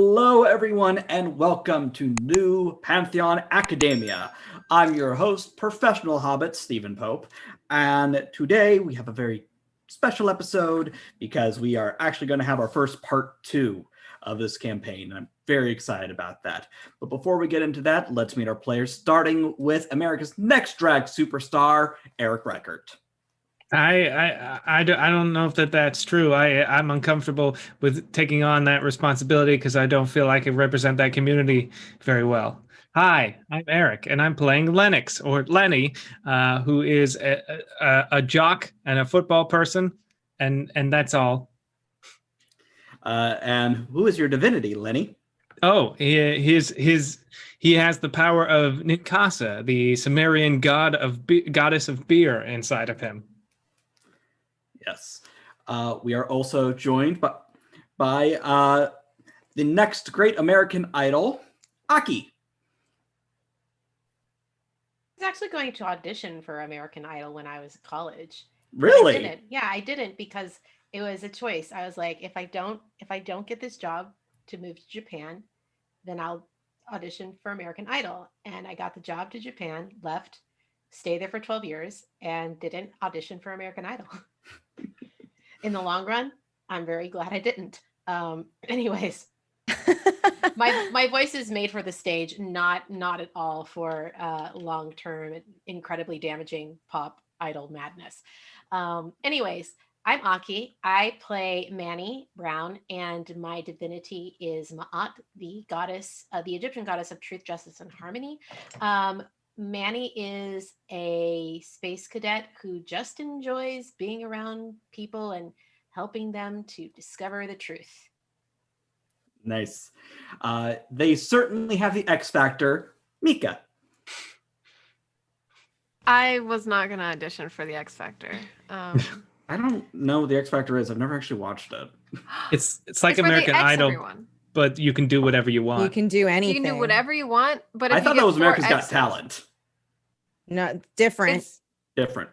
Hello, everyone, and welcome to New Pantheon Academia. I'm your host, professional hobbit, Stephen Pope, and today we have a very special episode because we are actually going to have our first part two of this campaign. I'm very excited about that. But before we get into that, let's meet our players, starting with America's next drag superstar, Eric Reichert. I, I I I don't know if that that's true. I I'm uncomfortable with taking on that responsibility because I don't feel I can represent that community very well. Hi, I'm Eric, and I'm playing Lennox or Lenny, uh, who is a, a, a, jock and a football person, and and that's all. Uh, and who is your divinity, Lenny? Oh, he, his his he has the power of Ninkasi, the Sumerian god of goddess of beer, inside of him. Yes. Uh, we are also joined by, by uh, the next great American idol, Aki. I was actually going to audition for American Idol when I was in college. Really? I didn't. Yeah, I didn't because it was a choice. I was like, if I don't, if I don't get this job to move to Japan, then I'll audition for American Idol. And I got the job to Japan, left, stayed there for 12 years, and didn't audition for American Idol. in the long run, I'm very glad I didn't. Um, anyways, my my voice is made for the stage, not not at all for uh, long term, incredibly damaging pop idol madness. Um, anyways, I'm Aki. I play Manny Brown, and my divinity is Ma'at, the goddess, uh, the Egyptian goddess of truth, justice, and harmony. Um, Manny is a space cadet who just enjoys being around people and helping them to discover the truth. Nice. Uh, they certainly have the X factor. Mika. I was not going to audition for the X Factor. Um, I don't know what the X Factor is. I've never actually watched it. It's it's like it's American Idol, everyone. but you can do whatever you want. You can do anything. You can do whatever you want, but I thought that was America's Got Talent. No, different. It's, different.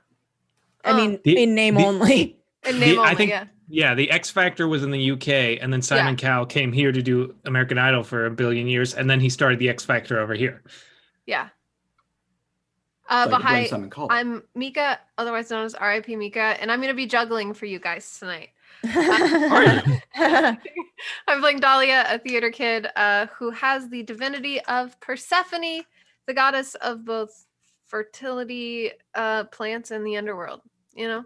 I mean, the, in name the, only. In name the, only, I think, yeah. Yeah, the X Factor was in the UK, and then Simon yeah. Cowell came here to do American Idol for a billion years, and then he started the X Factor over here. Yeah. Uh, but hi, I'm Mika, otherwise known as RIP Mika, and I'm going to be juggling for you guys tonight. I'm playing Dahlia, a theater kid uh, who has the divinity of Persephone, the goddess of both fertility, uh, plants, in the underworld. You know.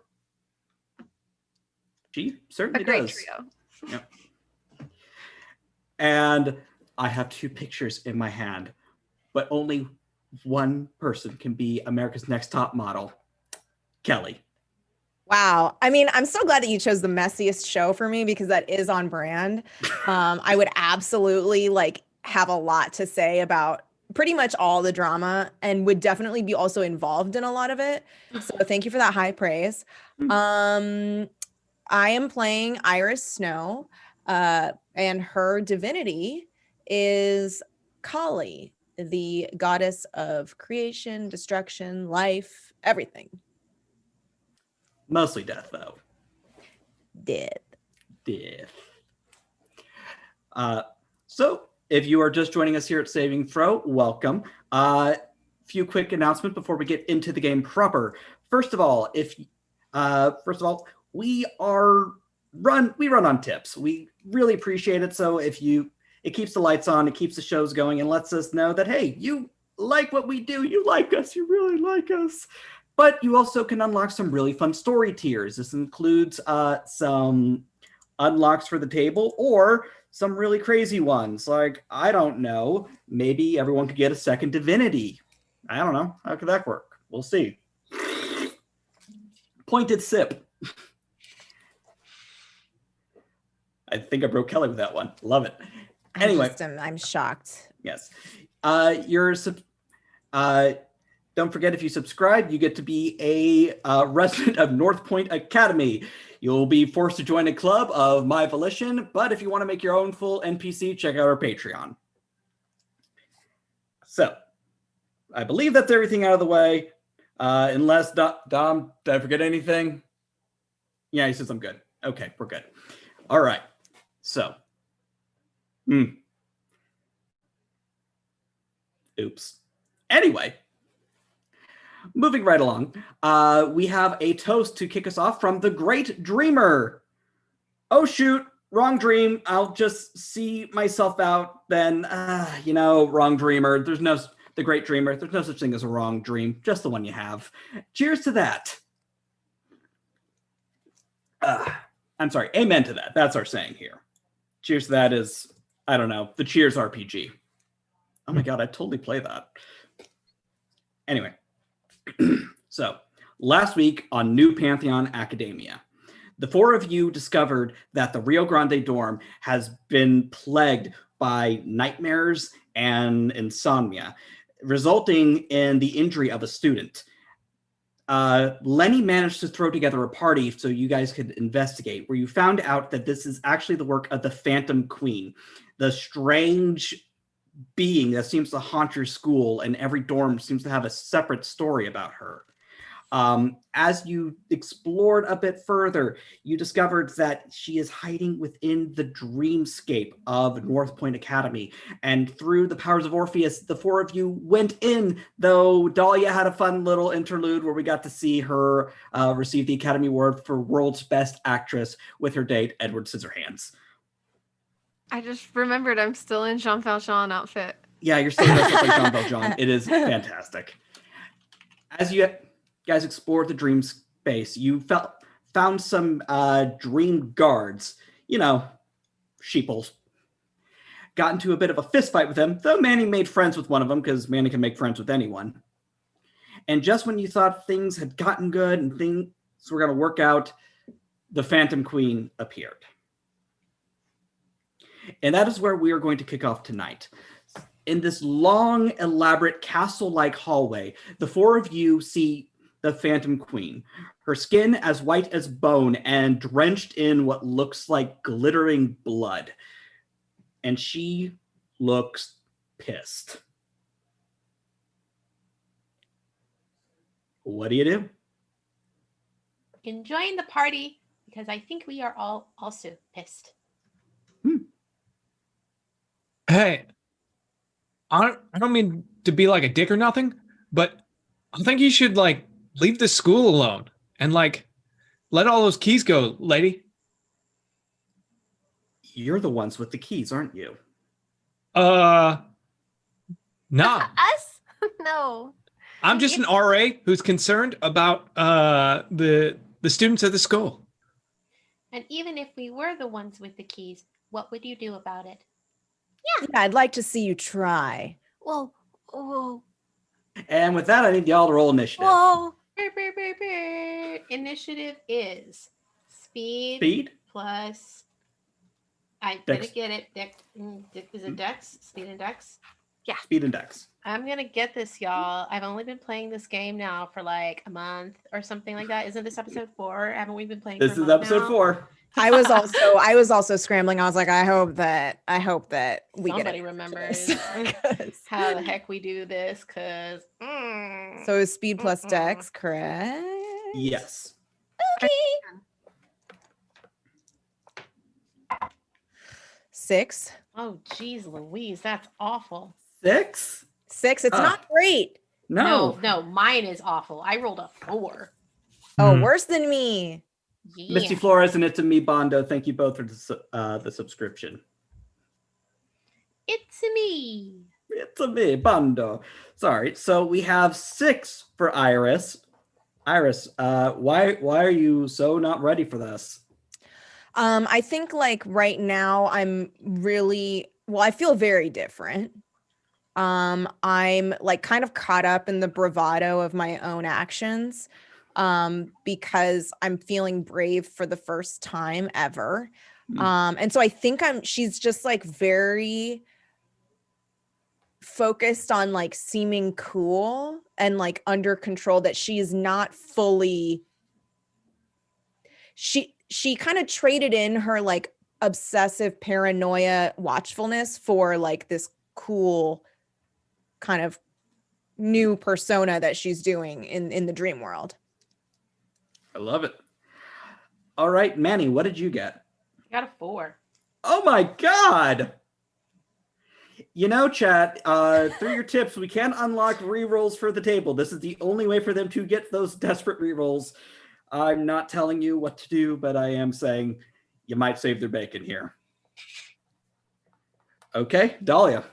She certainly a great does. Trio. Yep. And I have two pictures in my hand, but only one person can be America's Next Top Model, Kelly. Wow. I mean, I'm so glad that you chose the messiest show for me because that is on brand. Um, I would absolutely like have a lot to say about pretty much all the drama and would definitely be also involved in a lot of it. So thank you for that high praise. Mm-hmm. Um, I am playing Iris Snow, uh, and her divinity is Kali, the goddess of creation, destruction, life, everything. Mostly death, though. Death. Death. Uh, so, if you are just joining us here at Saving Throw, welcome. A uh, few quick announcements before we get into the game proper. First of all, if uh, first of all, we are run we run on tips. We really appreciate it. So if you it keeps the lights on, it keeps the shows going, and lets us know that hey, you like what we do, you like us, you really like us. But you also can unlock some really fun story tiers. This includes uh, some unlocks for the table or some really crazy ones. Like, I don't know, maybe everyone could get a second divinity. I don't know. How could that work? We'll see. Pointed sip. I think I broke Kelly with that one. Love it. Anyway, I just, I'm shocked. Yes. Uh, you're uh, don't forget if you subscribe, you get to be a uh, resident of North Point Academy. You'll be forced to join a club of my volition, but if you want to make your own full NPC, check out our Patreon. So, I believe that's everything out of the way. Uh, unless Dom, Dom, did I forget anything? Yeah, he says I'm good. Okay, we're good. All right. So, Hmm. Oops. Anyway, moving right along, uh, we have a toast to kick us off from the Great Dreamer. Oh shoot, wrong dream. I'll just see myself out. Then, uh, you know, wrong dreamer. There's no the Great Dreamer. There's no such thing as a wrong dream, just the one you have. Cheers to that. Uh, I'm sorry. Amen to that. That's our saying here. Cheers to that is I don't know the Cheers RPG. Oh my god, I totally play that. Anyway, so last week on New Pantheon Academia, the four of you discovered that the Rio Grande dorm has been plagued by nightmares and insomnia, resulting in the injury of a student. Uh, Lenny managed to throw together a party so you guys could investigate, where you found out that this is actually the work of the Phantom Queen, the strange being that seems to haunt your school, and every dorm seems to have a separate story about her. Um, as you explored a bit further, you discovered that she is hiding within the dreamscape of North Point Academy. And through the powers of Orpheus, the four of you went in, though Dahlia had a fun little interlude where we got to see her uh, receive the Academy Award for World's Best Actress with her date, Edward Scissorhands. I just remembered I'm still in Jean Valjean outfit. Yeah, you're still dressed up like Jean Valjean. It is fantastic. As you guys explored the dream space, you felt found some uh, dream guards. You know, sheeples. Got into a bit of a fist fight with them, though Manny made friends with one of them because Manny can make friends with anyone. And just when you thought things had gotten good and things were going to work out, the Phantom Queen appeared. And that is where we are going to kick off tonight. In this long, elaborate castle-like hallway, the four of you see the Phantom Queen. Her skin as white as bone and drenched in what looks like glittering blood. And she looks pissed. What do you do? Enjoying the party because I think we are all also pissed. Hey, I don't, I don't mean to be like a dick or nothing, but I think you should like leave the school alone and like let all those keys go, lady. You're the ones with the keys, aren't you? Uh, nah. Us? no. I'm just an RA who's concerned about uh the the students at the school. And even if we were the ones with the keys, what would you do about it? Yeah. yeah, I'd like to see you try. Whoa, whoa. And with that, I need y'all to roll initiative. Whoa. Initiative is speed, speed plus. I Dex. didn't get it. Dex, mm, is it Dex? Speed and Dex. Yeah. Speed and Dex. I'm gonna get this, y'all. I've only been playing this game now for like a month or something like that. Isn't this episode four? Haven't we been playing? This is episode now? four. I was also I was also scrambling. I was like, I hope that I hope that we Somebody get remembers how the heck we do this because mm, so is speed plus mm dex correct? Yes. Okay. Six. Oh geez, Louise, that's awful. Six? Six. It's uh, not great. No. no, no, mine is awful. I rolled a four. Oh, mm. worse than me. Yeah. Misty Flores and It's a Me Bondo, thank you both for the, uh, the subscription. It's a me. It's a me, Bondo. Sorry. So we have six for Iris. Iris, uh, why why are you so not ready for this? Um, I think like right now I'm really well, I feel very different. Um, I'm like kind of caught up in the bravado of my own actions um, because I'm feeling brave for the first time ever. Mm. Um, and so I think I'm, she's just like very focused on like seeming cool and like under control that she is not fully, she, she kind of traded in her like obsessive paranoia watchfulness for like this cool kind of new persona that she's doing in in the dream world I love it. All right, Manny, what did you get? I got a four. Oh my God. you know, chat, uh, through your tips, we can unlock rerolls for the table. This is the only way for them to get those desperate rerolls. I'm not telling you what to do, but I am saying you might save their bacon here. Okay, Dahlia.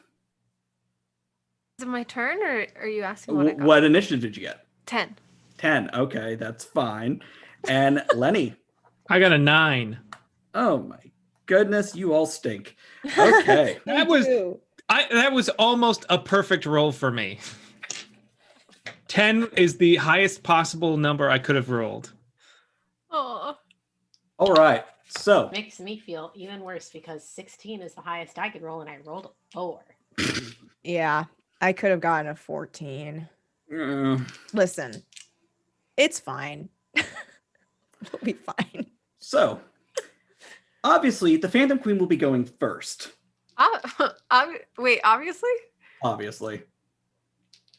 Is it my turn or are you asking what, what initiative did you get? 10. 10. Okay, that's fine. And Lenny. I got a nine. Oh my goodness, you all stink. Okay. that was I that was almost a perfect roll for me. 10 is the highest possible number I could have rolled. Oh. All right. So makes me feel even worse because 16 is the highest I could roll and I rolled a four. yeah, I could have gotten a 14. Uh, Listen, it's fine. we'll be fine. So, obviously, the Phantom Queen will be going first. Uh, wait, obviously? Obviously.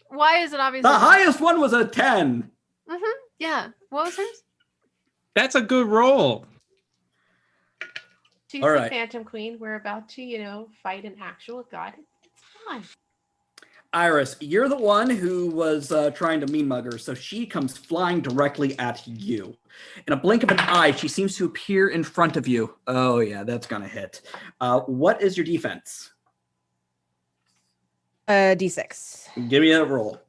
Why is it obvious? The highest one was a 10. Mm-hmm. Yeah. What was hers? That's a good roll. She's All right. Phantom Queen. We're about to, you know, fight an actual god. It's fun. Iris, you're the one who was uh, trying to mean mug her, so she comes flying directly at you. In a blink of an eye, she seems to appear in front of you. Oh, yeah, that's going to hit. Uh, what is your defense? Uh, D6. Give me a roll.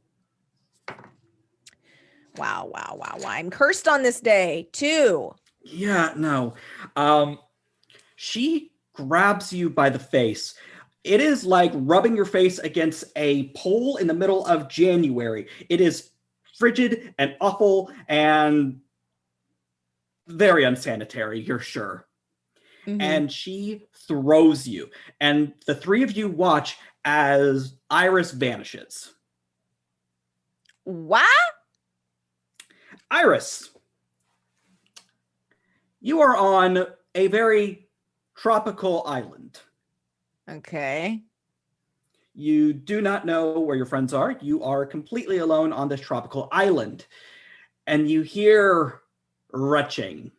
Wow, wow, wow, wow. I'm cursed on this day. too. Yeah, no. Um, she grabs you by the face it is like rubbing your face against a pole in the middle of January. It is frigid and awful and very unsanitary, you're sure. Mm-hmm. And she throws you. And the three of you watch as Iris vanishes. What? Iris, you are on a very tropical island. Okay. You do not know where your friends are. You are completely alone on this tropical island. And you hear retching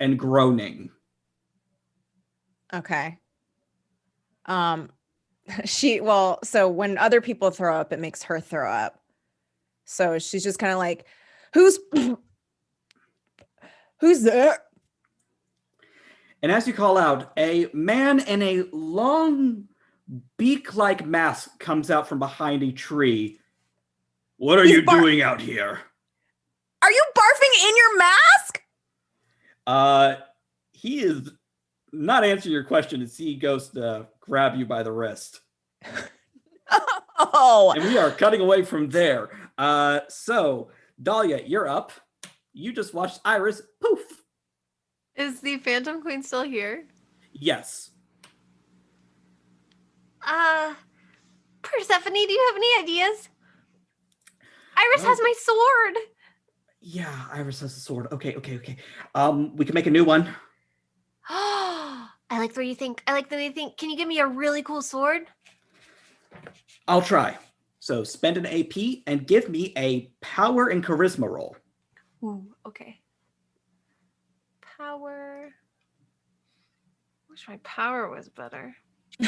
and groaning. Okay. Um she well, so when other people throw up, it makes her throw up. So she's just kind of like, who's who's there? And as you call out, a man in a long beak-like mask comes out from behind a tree. What are He's you doing out here? Are you barfing in your mask? Uh, he is not answering your question as he goes to grab you by the wrist. oh. And we are cutting away from there. Uh, so Dahlia, you're up. You just watched Iris poof is the Phantom Queen still here? Yes. Uh, Persephone, do you have any ideas? Iris has my sword. Yeah, Iris has a sword. Okay, okay, okay. Um, we can make a new one. Oh, I like the way you think. I like the way you think. Can you give me a really cool sword? I'll try. So spend an AP and give me a power and charisma roll. Ooh, okay power. Wish my power was better.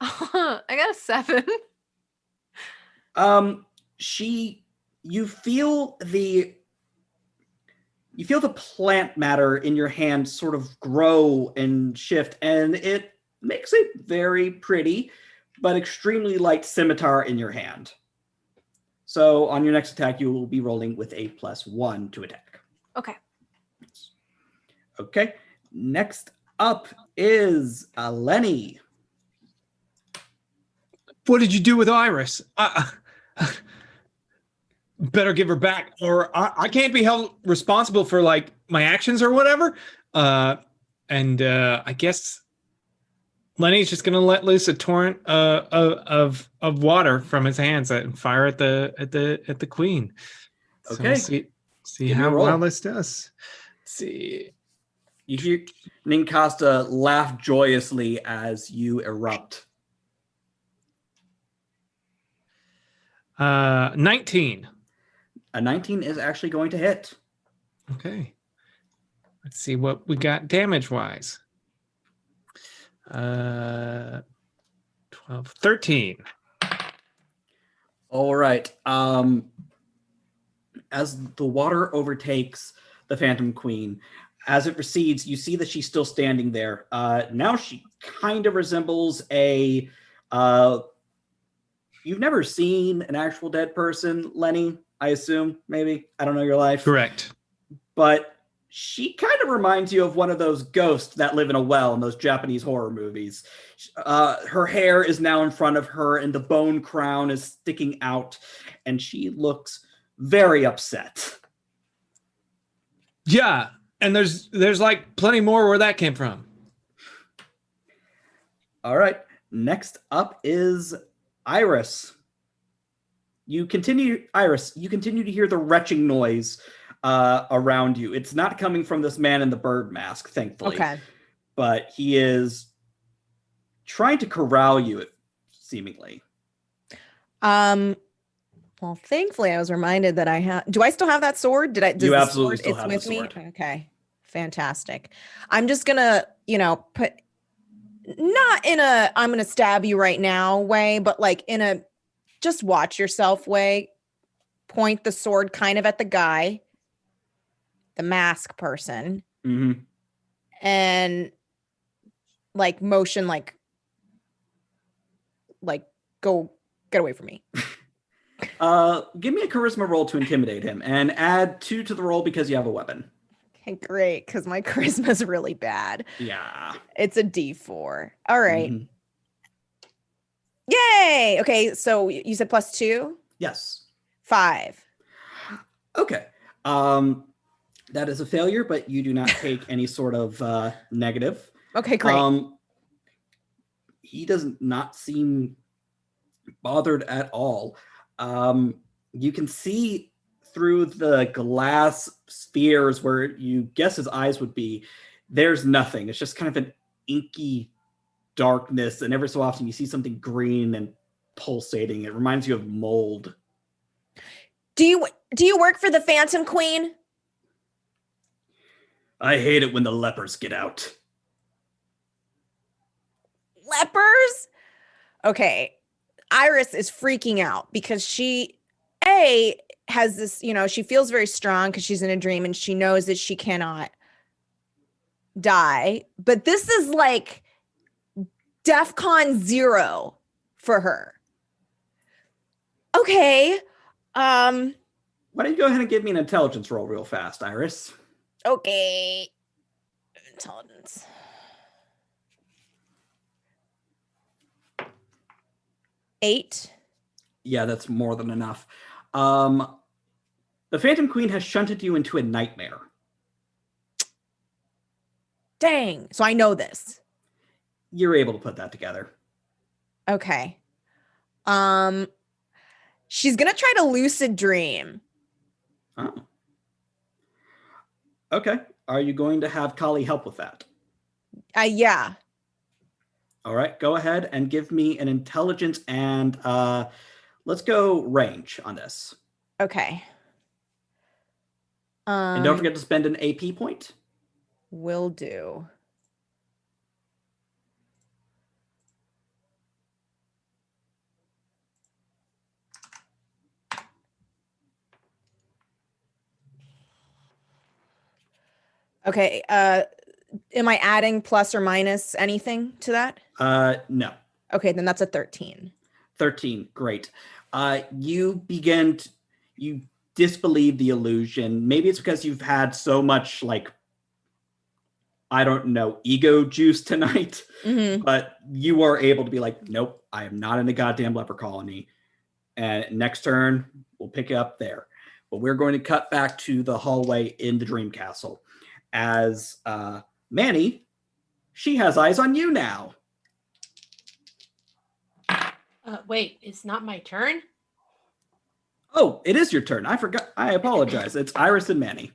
I got a seven. Um, she, you feel the, you feel the plant matter in your hand sort of grow and shift, and it makes a very pretty but extremely light scimitar in your hand. So on your next attack, you will be rolling with a plus one to attack. Okay. Okay. Next up is uh, Lenny. What did you do with Iris? Uh, better give her back, or I, I, can't be held responsible for like my actions or whatever. Uh, and uh, I guess Lenny's just gonna let loose a torrent uh, of of water from his hands and fire at the at the at the queen. Okay. So we'll see see how well this does. Let's see. You hear Ninkasi laugh joyously as you erupt. Uh, 19. A 19 is actually going to hit. Okay. Let's see what we got damage wise. Uh, 12, 13. All right. Um, as the water overtakes the Phantom Queen, as it recedes, you see that she's still standing there. Uh, now she kind of resembles a. Uh, you've never seen an actual dead person, Lenny. I assume maybe I don't know your life. Correct. But she kind of reminds you of one of those ghosts that live in a well in those Japanese horror movies. Uh, her hair is now in front of her, and the bone crown is sticking out, and she looks very upset. Yeah, and there's there's like plenty more where that came from. All right. Next up is Iris. You continue, Iris. You continue to hear the retching noise uh, around you. It's not coming from this man in the bird mask, thankfully. Okay. But he is trying to corral you, seemingly. Um. Well, thankfully, I was reminded that I have. Do I still have that sword? Did I? you absolutely sword, still have with the sword. me. Okay, fantastic. I'm just gonna, you know, put not in a I'm gonna stab you right now way, but like in a just watch yourself way. Point the sword kind of at the guy the mask person mm-hmm. and like motion like like go get away from me uh give me a charisma roll to intimidate him and add two to the roll because you have a weapon okay great because my charisma is really bad yeah it's a d4 all right. mm-hmm. yay okay so you said plus two yes five okay um that is a failure, but you do not take any sort of uh, negative. Okay, great. Um, he does not seem bothered at all. Um, you can see through the glass spheres where you guess his eyes would be. There's nothing. It's just kind of an inky darkness, and every so often you see something green and pulsating. It reminds you of mold. Do you do you work for the Phantom Queen? I hate it when the lepers get out. Lepers? Okay. Iris is freaking out because she, A, has this, you know, she feels very strong because she's in a dream and she knows that she cannot die. But this is like DEF CON zero for her. Okay. Um, Why don't you go ahead and give me an intelligence roll real fast, Iris? Okay. Intelligence. Eight. Yeah, that's more than enough. Um, the Phantom Queen has shunted you into a nightmare. Dang. So I know this. You're able to put that together. Okay. Um, she's gonna try to lucid dream. Oh. Okay. Are you going to have Kali help with that? Uh, yeah. All right. Go ahead and give me an intelligence and uh, let's go range on this. Okay. Um, and don't um, forget to spend an AP point. Will do. Okay. Uh, am I adding plus or minus anything to that? Uh, no. Okay, then that's a 13. 13. Great. Uh, you begin to, you disbelieve the illusion. Maybe it's because you've had so much like I don't know, ego juice tonight, mm-hmm. but you are able to be like, nope, I am not in a goddamn leper colony. And next turn, we'll pick it up there. But we're going to cut back to the hallway in the dream castle as uh, Manny, she has eyes on you now. Uh, wait, it's not my turn? Oh, it is your turn. I forgot. I apologize. It's Iris and Manny.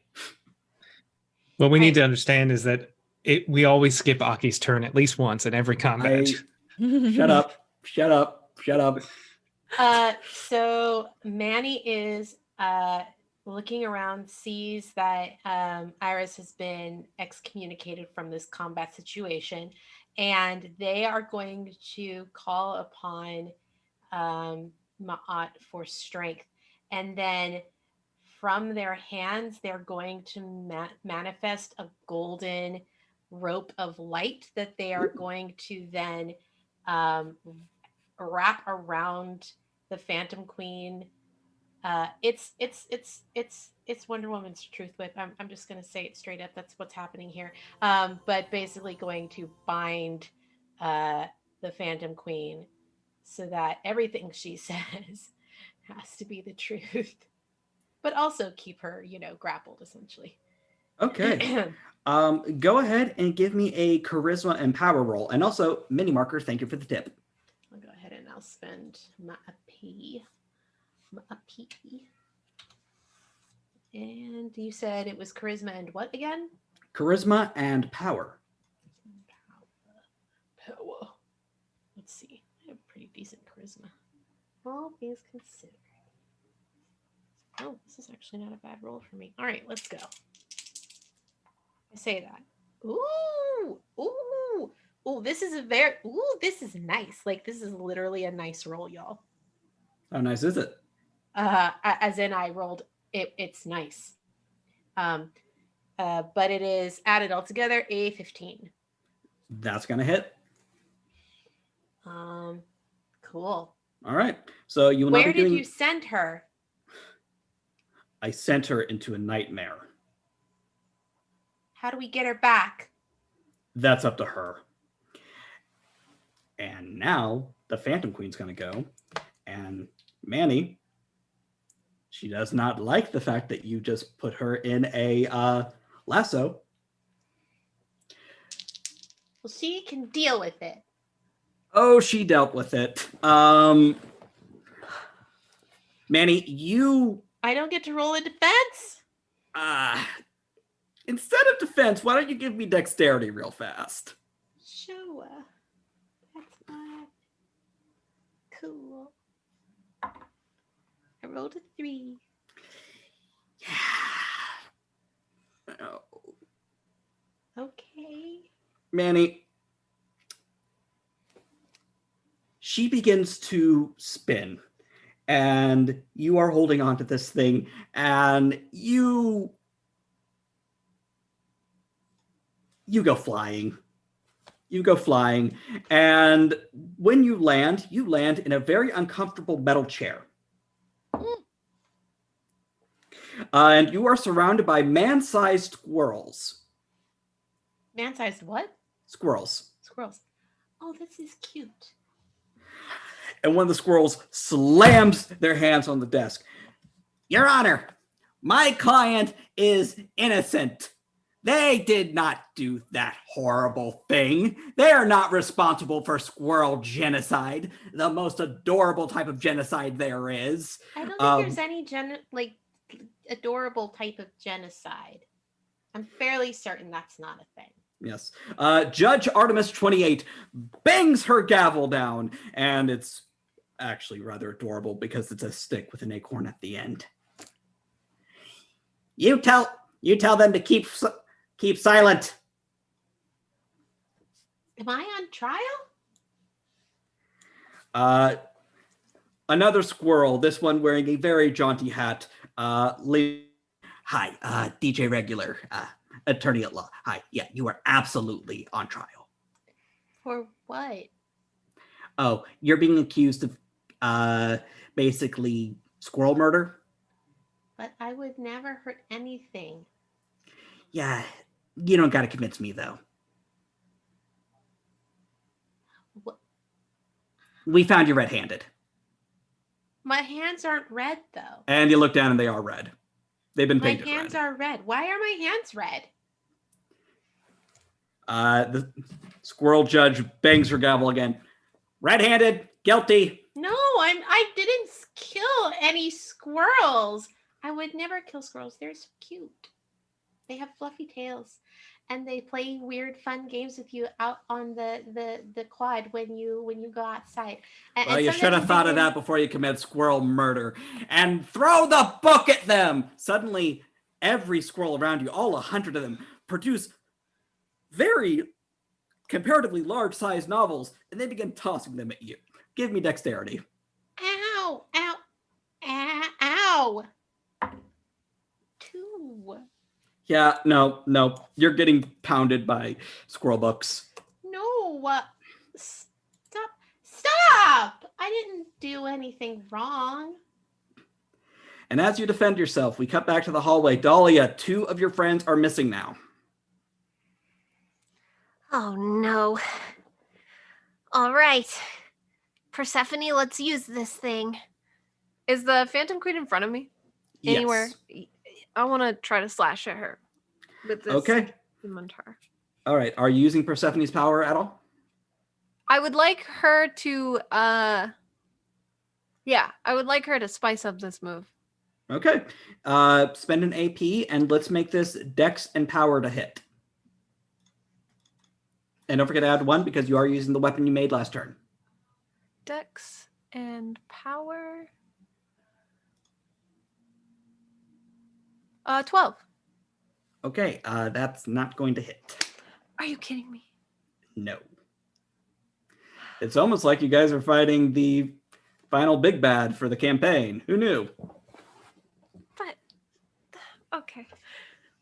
What we need to understand is that it, we always skip Aki's turn at least once in every combat. Hey, shut up. Shut up. Shut up. Uh, so Manny is uh, looking around, sees that um, Iris has been excommunicated from this combat situation, and they are going to call upon um, Ma'at for strength. And then from their hands, they're going to ma- manifest a golden rope of light that they are going to then um, wrap around the Phantom Queen. Uh, it's it's it's it's it's Wonder Woman's truth whip. I'm I'm just gonna say it straight up. That's what's happening here. Um, but basically going to bind uh, the Phantom Queen so that everything she says has to be the truth, but also keep her, you know, grappled essentially. Okay. um, go ahead and give me a charisma and power roll, and also mini marker. Thank you for the tip. I'll go ahead and I'll spend my P, my P. And you said it was charisma and what again? Charisma and power. Power. Power. Let's see. I have pretty decent charisma. All things considered. Oh, this is actually not a bad roll for me. All right, let's go. I say that. Ooh, ooh, ooh, this is a very, ooh, this is nice. Like, this is literally a nice roll, y'all. How nice is it? Uh, as in, I rolled it, it's nice. Um, uh, but it is added all together a 15. That's going to hit. Um, cool. All right. So you will Where did doing... you send her? I sent her into a nightmare. How do we get her back? That's up to her. And now the Phantom Queen's going to go. And Manny, she does not like the fact that you just put her in a uh, lasso. Well, she can deal with it. Oh, she dealt with it. Um, Manny, you. I don't get to roll a defense. Uh, instead of defense, why don't you give me dexterity real fast? Sure. That's not cool. I rolled a three. Yeah. Oh. Okay. Manny. She begins to spin and you are holding on to this thing and you you go flying. You go flying and when you land you land in a very uncomfortable metal chair. Uh, and you are surrounded by man-sized squirrels. Man-sized what? Squirrels. Squirrels. Oh this is cute and one of the squirrels slams their hands on the desk. Your Honor, my client is innocent. They did not do that horrible thing. They are not responsible for squirrel genocide, the most adorable type of genocide there is. I don't think um, there's any gen like adorable type of genocide. I'm fairly certain that's not a thing. Yes. Uh, Judge Artemis 28 bangs her gavel down, and it's actually rather adorable because it's a stick with an acorn at the end. You tell you tell them to keep keep silent. Am I on trial? Uh, another squirrel. This one wearing a very jaunty hat. Uh, hi, uh, DJ Regular, uh, attorney at law. Hi, yeah, you are absolutely on trial. For what? Oh, you're being accused of uh, basically squirrel murder. But I would never hurt anything. Yeah, you don't got to convince me though. What? We found you red-handed. My hands aren't red though. And you look down and they are red. They've been painted. My hands red. are red. Why are my hands red? Uh, the squirrel judge bangs her gavel again. Red-handed, guilty. No, I'm I didn't kill any squirrels. I would never kill squirrels. They're so cute. They have fluffy tails. and they play weird fun games with you out on the the the quad when you when you go outside and, well and you should have thought of that before you commit squirrel murder and throw the book at them suddenly every squirrel around you all a hundred of them produce very comparatively large sized novels and they begin tossing them at you give me dexterity ow ow ow ow two yeah, no, no. You're getting pounded by squirrel books. No. Uh, stop. Stop. I didn't do anything wrong. And as you defend yourself, we cut back to the hallway. Dahlia, two of your friends are missing now. Oh, no. All right. Persephone, let's use this thing. Is the Phantom Queen in front of me? Anywhere? Yes. I want to try to slash at her with this okay. scimitar. All right. Are you using Persephone's power at all? I would like her to uh yeah, I would like her to spice up this move. Okay. Uh spend an AP and let's make this dex and power to hit. And don't forget to add one because you are using the weapon you made last turn. Dex and power. Uh, 12. Okay, uh, that's not going to hit. Are you kidding me? No. It's almost like you guys are fighting the final big bad for the campaign. Who knew? But, okay.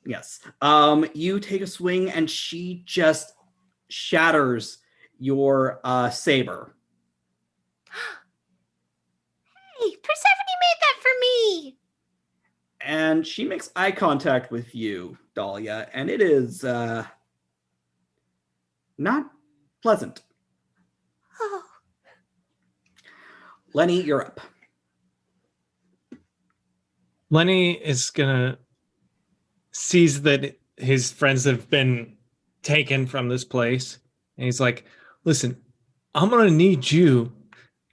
Yes. Um, you take a swing and she just shatters your uh, saber. hey, Persephone made that for me and she makes eye contact with you, Dahlia, and it is uh, not pleasant. Oh. Lenny, you're up. Lenny is gonna sees that his friends have been taken from this place, and he's like, "Listen, I'm gonna need you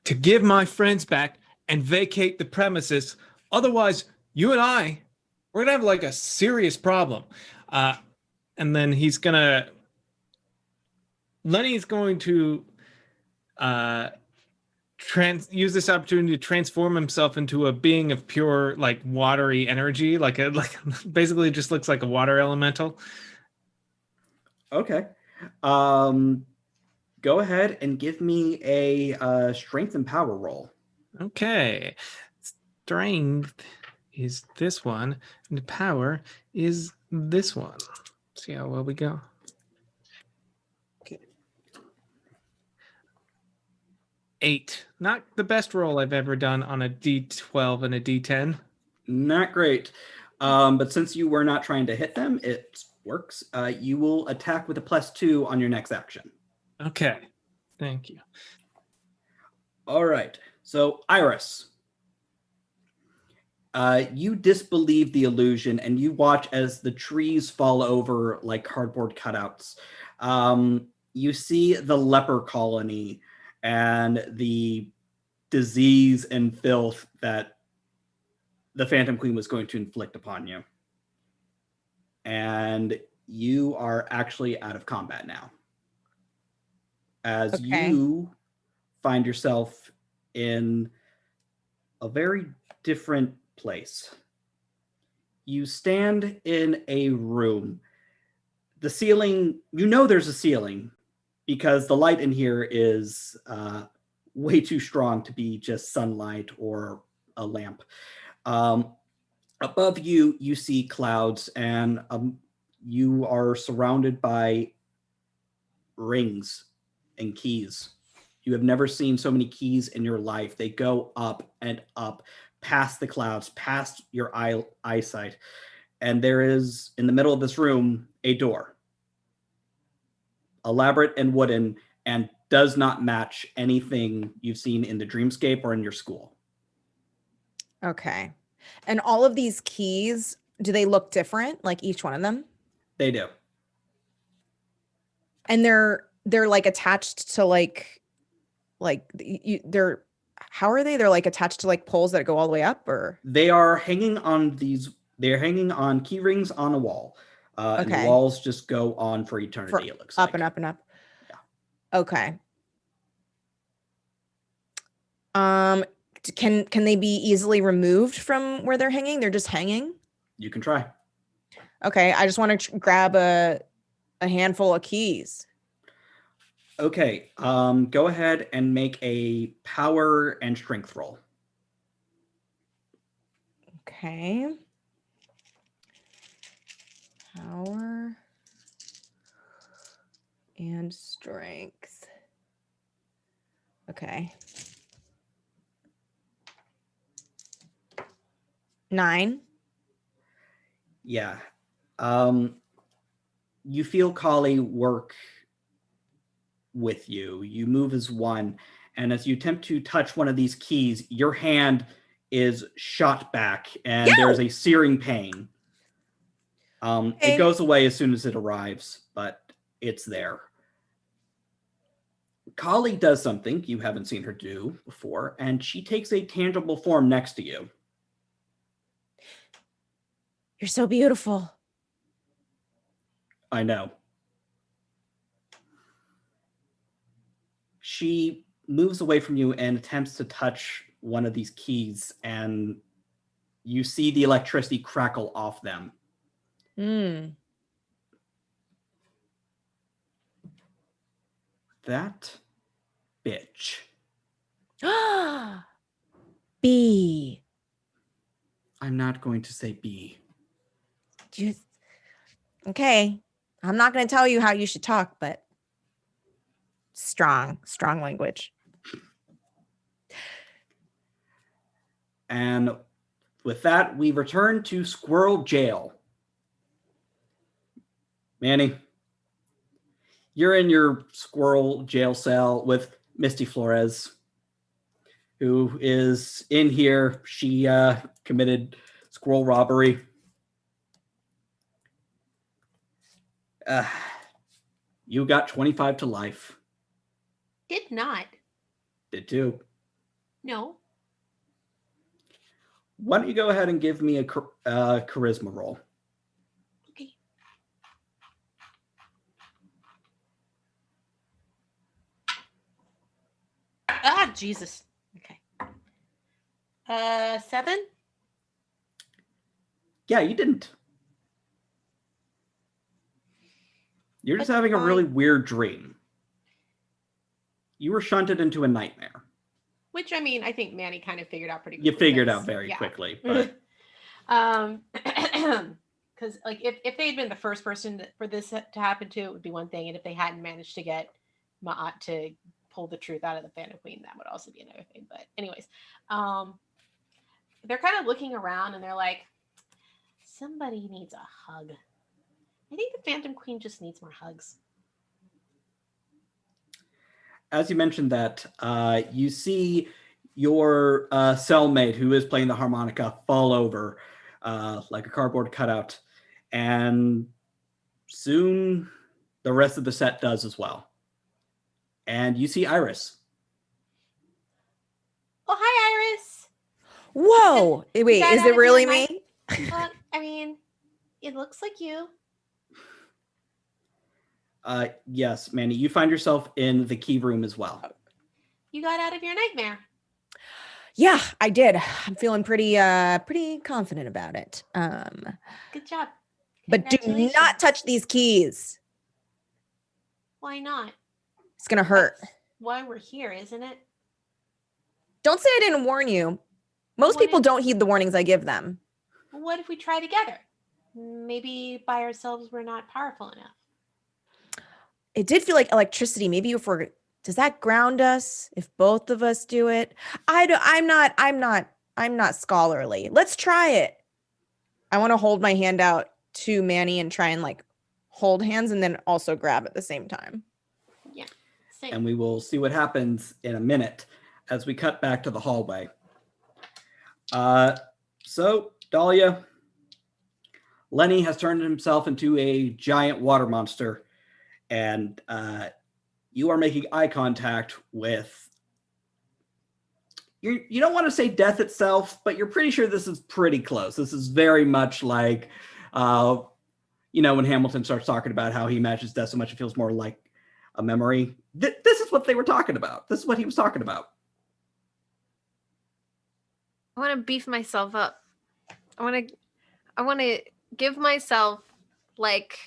to give my friends back and vacate the premises. Otherwise, you and I, we're gonna have like a serious problem. Uh, and then he's gonna, Lenny's going to uh, trans use this opportunity to transform himself into a being of pure like watery energy, like a like basically just looks like a water elemental. Okay. Um, go ahead and give me a uh, strength and power roll. Okay. Strength is this one, and power is this one. See how well we go. Okay. Eight. Not the best roll I've ever done on a D12 and a D10. Not great. Um, but since you were not trying to hit them, it works. Uh, you will attack with a plus two on your next action. Okay. Thank you. All right. So, Iris, uh, you disbelieve the illusion and you watch as the trees fall over like cardboard cutouts. Um, you see the leper colony and the disease and filth that the Phantom Queen was going to inflict upon you. And you are actually out of combat now. As okay. you find yourself in a very different place. You stand in a room. The ceiling, you know there's a ceiling because the light in here is uh, way too strong to be just sunlight or a lamp. Um, above you, you see clouds and um, you are surrounded by rings and keys. You have never seen so many keys in your life. They go up and up past the clouds, past your eye eyesight. And there is in the middle of this room a door, elaborate and wooden, and does not match anything you've seen in the dreamscape or in your school. Okay. And all of these keys, do they look different, like each one of them? They do. And they're they're like attached to like like you, they're how are they? They're like attached to like poles that go all the way up or? They are hanging on these, they're hanging on key rings on a wall. Uh, And Okay. the walls just go on for eternity, it looks Up like. and up and up. Yeah. Okay. Um, can can they be easily removed from where they're hanging? They're just hanging. You can try. Okay, I just want to grab a a handful of keys. Okay, um, go ahead and make a power and strength roll. Okay. Power and strength. Okay. Nine. Yeah. Um, you feel Kali work with you. You move as one. And as you attempt to touch one of these keys, your hand is shot back and there's a searing pain. Um, Okay. It goes away as soon as it arrives, but it's there. Kali does something you haven't seen her do before, and she takes a tangible form next to you. You're so beautiful. I know. She moves away from you and attempts to touch one of these keys, and you see the electricity crackle off them. Hmm. That bitch. B. I'm not going to say B. You... Okay. I'm not going to tell you how you should talk, but strong, strong language. And with that, we return to Squirrel Jail. Manny, you're in your squirrel jail cell with Misty Flores, who is in here. She uh, committed squirrel robbery. Uh, you got 25 to life. Did not. Did too. No. Why don't you go ahead and give me a uh, charisma roll? Okay. Ah, Jesus. Okay. Uh, seven. Yeah, you didn't. You're just That's having a really fine. weird dream. You were shunted into a nightmare. Which I mean, I think Manny kind of figured out pretty. You figured out very yeah. quickly, but um, because like if if they had been the first person for this to happen to, it would be one thing, and if they hadn't managed to get Ma'at to pull the truth out of the Phantom Queen, that would also be another thing. But anyways, um, they're kind of looking around and they're like, somebody needs a hug. I think the Phantom Queen just needs more hugs. As you mentioned that, uh, you see your uh, cellmate who is playing the harmonica fall over uh, like a cardboard cutout, and soon the rest of the set does as well. And you see Iris. Oh, hi, Iris. Whoa. Wait, is it really me? I mean, it looks like you. Uh, yes, Manny, you find yourself in the key room as well. You got out of your nightmare. Yeah, I did. I'm feeling pretty uh pretty confident about it. Um Good job. but do not touch these keys. Why not? It's going to hurt. That's why we're here, isn't it? Don't say I didn't warn you. Most Why people didn't- don't heed the warnings I give them. What if we try together? Maybe by ourselves we're not powerful enough. It did feel like electricity. Maybe if we're does that ground us if both of us do it? I don't. I'm not I'm not I'm not scholarly. Let's try it. I want to hold my hand out to Manny and try and like hold hands and then also grab at the same time. Yeah. Same. and we will see what happens in a minute as we cut back to the hallway. Uh, so, Dahlia, Lenny has turned himself into a giant water monster, and uh, you are making eye contact with. You you don't want to say death itself, but you're pretty sure this is pretty close. This is very much like uh, you know, when Hamilton starts talking about how he imagines death so much it feels more like a memory. Th this is what they were talking about. This is what he was talking about. I want to beef myself up. I want to I want to give myself like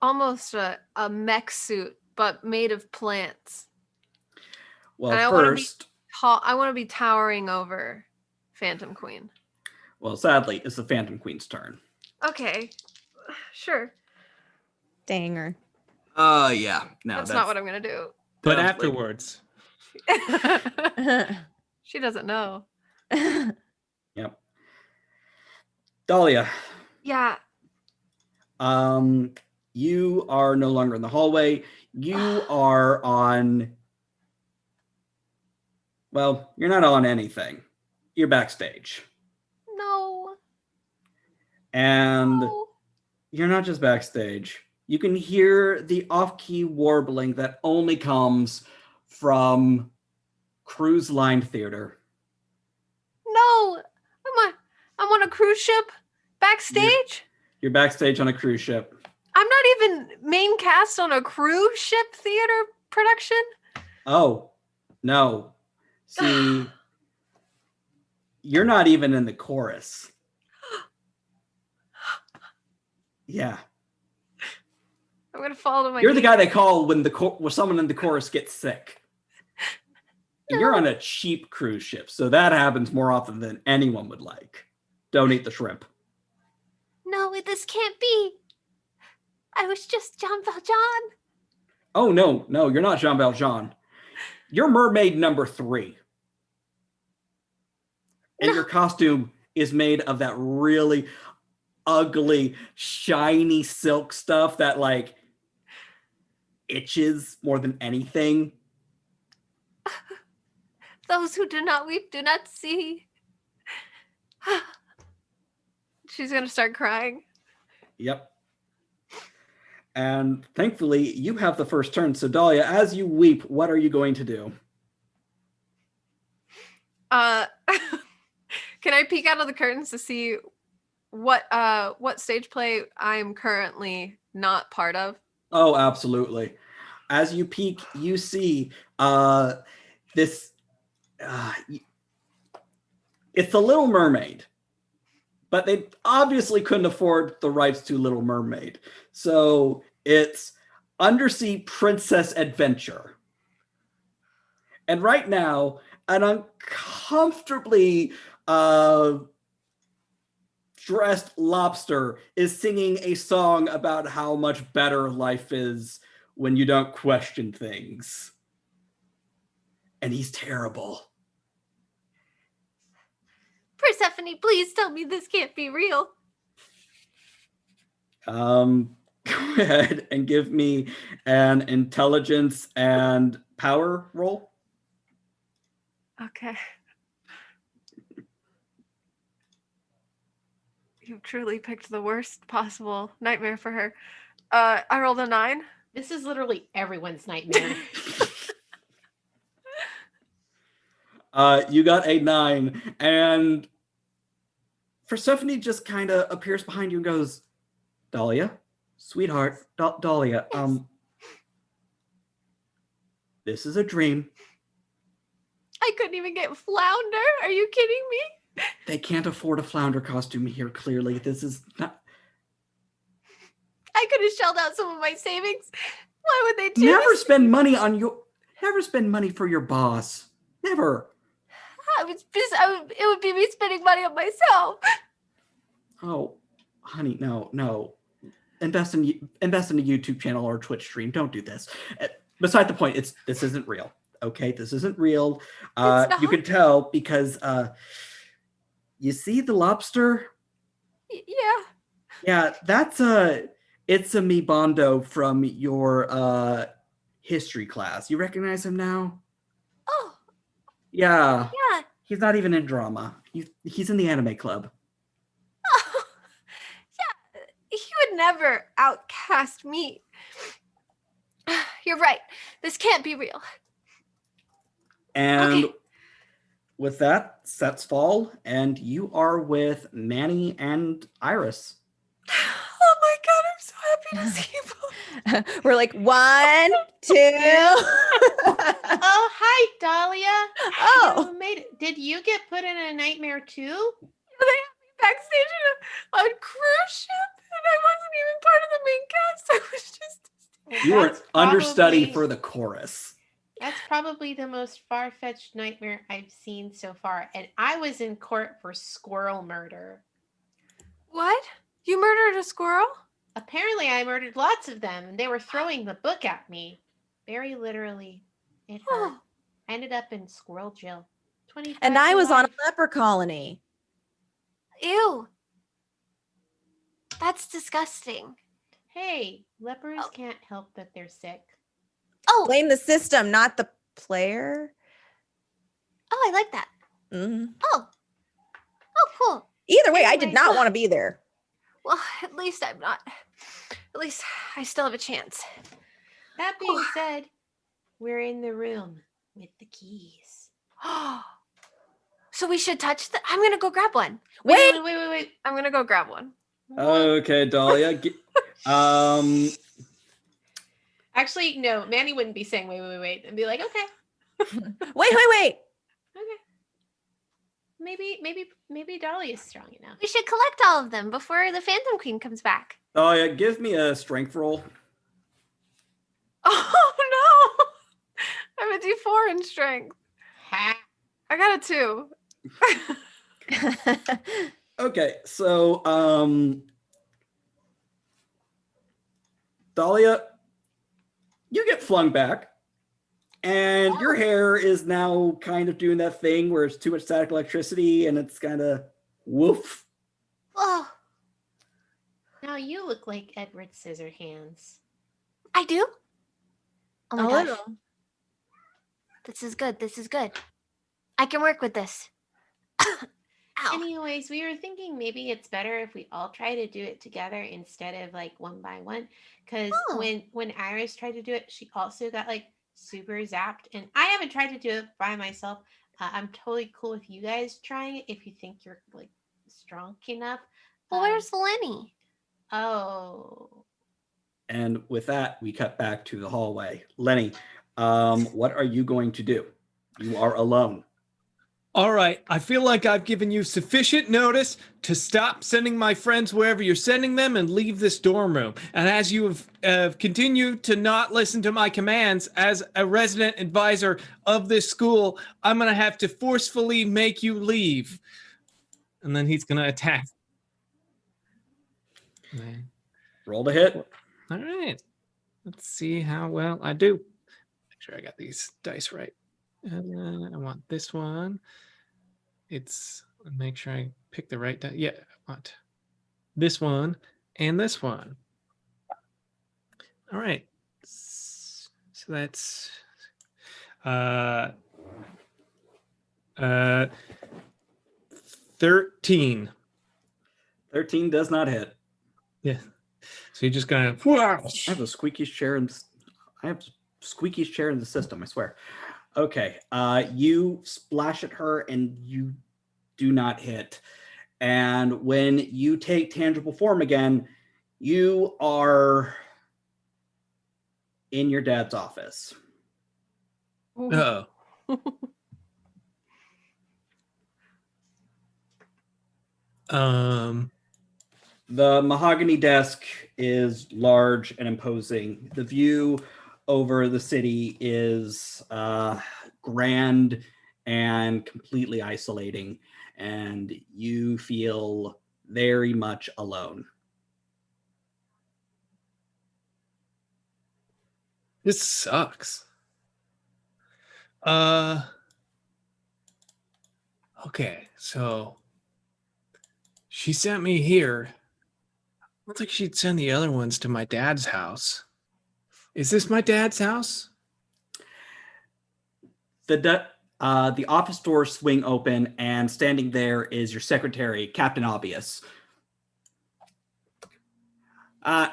almost a, a mech suit but made of plants. Well, and first I want to be towering over Phantom Queen. Well, sadly, it's the Phantom Queen's turn. Okay. Sure. Danger. Uh yeah. No, that's, that's not what I'm gonna do. But afterwards. she doesn't know. yep. Dahlia. Yeah. Um, you are no longer in the hallway. You are on. Well, you're not on anything. You're backstage. No. And no. you're not just backstage. You can hear the off-key warbling that only comes from cruise line theater. No, I'm on, I'm on a cruise ship backstage. You're, you're backstage on a cruise ship. I'm not even main cast on a cruise ship theater production. Oh, no. See, you're not even in the chorus. Yeah. I'm gonna fall to my. You're the guy they call when the when someone in the chorus gets sick. No. You're on a cheap cruise ship, so that happens more often than anyone would like. Don't eat the shrimp. No, this can't be. I was just Jean Valjean. Oh no, no, you're not Jean Valjean. You're mermaid number three. And no. your costume is made of that really ugly, shiny silk stuff that like itches more than anything. Those who do not weep do not see. She's going to start crying. Yep. And thankfully, you have the first turn. So, Dahlia, as you weep, what are you going to do? Uh, can I peek out of the curtains to see what uh what stage play I'm currently not part of? Oh, absolutely. As you peek, you see uh, this. Uh, it's the Little Mermaid, but they obviously couldn't afford the rights to Little Mermaid. So it's Undersea Princess Adventure. And right now, an uncomfortably uh, dressed lobster is singing a song about how much better life is when you don't question things. And he's terrible. Persephone, please tell me this can't be real. Um, go ahead and give me an intelligence and power roll. Okay. You've truly picked the worst possible nightmare for her. Uh, I rolled a nine. This is literally everyone's nightmare. uh, you got a nine, and Persephone just kind of appears behind you and goes, Dahlia, sweetheart, D- Dahlia, yes. um, this is a dream. I couldn't even get flounder. Are you kidding me? They can't afford a flounder costume here, clearly. This is not. I could have shelled out some of my savings. Why would they do Never this? spend money on your. Never spend money for your boss. Never. I was just, I would, it would be me spending money on myself. Oh, honey, no, no. Invest in invest in a YouTube channel or Twitch stream. Don't do this. Uh, beside the point, it's this isn't real. Okay, this isn't real. Uh, you can tell because uh, you see the lobster. Yeah. Yeah, that's a it's a Mi Bando from your uh history class. You recognize him now? Oh. Yeah. Yeah. He's not even in drama. He's he's in the anime club. Oh. Yeah. He would never outcast me. You're right. This can't be real. And okay. with that, sets fall, and you are with Manny and Iris. Oh my god, I'm so happy to see you. We're like one, two. oh, hi, Dahlia. Oh, You made it. Did you get put in a nightmare too? They had me backstage on a, cruise ship, and I wasn't even part of the main cast. I was just. You were an understudy for the chorus. That's probably the most far fetched nightmare I've seen so far. And I was in court for squirrel murder. What? You murdered a squirrel? Apparently, I murdered lots of them, and they were throwing the book at me. Very literally. It hurt. Oh, I ended up in squirrel jail. 25 and I was on a leper colony. ew. That's disgusting. Hey, lepers Oh. can't help that they're sick. Oh, Blame the system, not the player. oh, I like that. Mhm. Oh, oh, cool. Either way, I did Anyway. not want to be there. Well, at least I'm not. At least I still have a chance. That being Whew. said, we're in the room with the keys. Oh. so we should touch the. I'm gonna go grab one. Wait, wait, wait, wait, wait. I'm gonna go grab one. What? Okay, Dahlia. Um, Actually, no. Manny wouldn't be saying wait, wait, wait, wait, and be like, okay, wait, wait, wait. okay. Maybe, maybe, maybe Dolly is strong enough. We should collect all of them before the Phantom Queen comes back. Oh yeah, give me a strength roll. Oh no! I'm a D4 in strength. I got a two. Okay, so um Dahlia, you get flung back, and your hair is now kind of doing that thing where it's too much static electricity and it's kind of woof. Oh, Now you look like Edward Scissorhands. I do. Oh my A gosh, little. this is good. This is good. I can work with this. Ow. Anyways, we were thinking maybe it's better if we all try to do it together instead of like one by one. Because Oh. when when Iris tried to do it, she also got like super zapped. And I haven't tried to do it by myself. Uh, I'm totally cool with you guys trying it if you think you're like strong enough. well, Um, where's Lenny? oh And with that, we cut back to the hallway. Lenny, um, what are you going to do? You are alone. All right, I feel like I've given you sufficient notice to stop sending my friends wherever you're sending them and leave this dorm room. And as you have uh, continued to not listen to my commands as a resident advisor of this school, I'm going to have to forcefully make you leave. And then he's going to attack. Roll to hit. All right. Let's see how well I do. Make sure I got these dice right. And then I want this one. It's make sure I pick the right. Yeah, want this one and this one. All right. So that's uh uh 13. 13 does not hit. Yeah. So you're just gonna I have the squeakiest chair in I have squeakiest chair in the system, I swear. Okay. Uh you splash at her and you do not hit. And when you take tangible form again, you are in your dad's office. Oh. um The mahogany desk is large and imposing. The view over the city is uh, grand and completely isolating, and you feel very much alone. This sucks. Uh Okay, so she sent me here. I don't think she'd send the other ones to my dad's house. Is this my dad's house? The uh, the office doors swing open, and standing there is your secretary, Captain Obvious. Uh,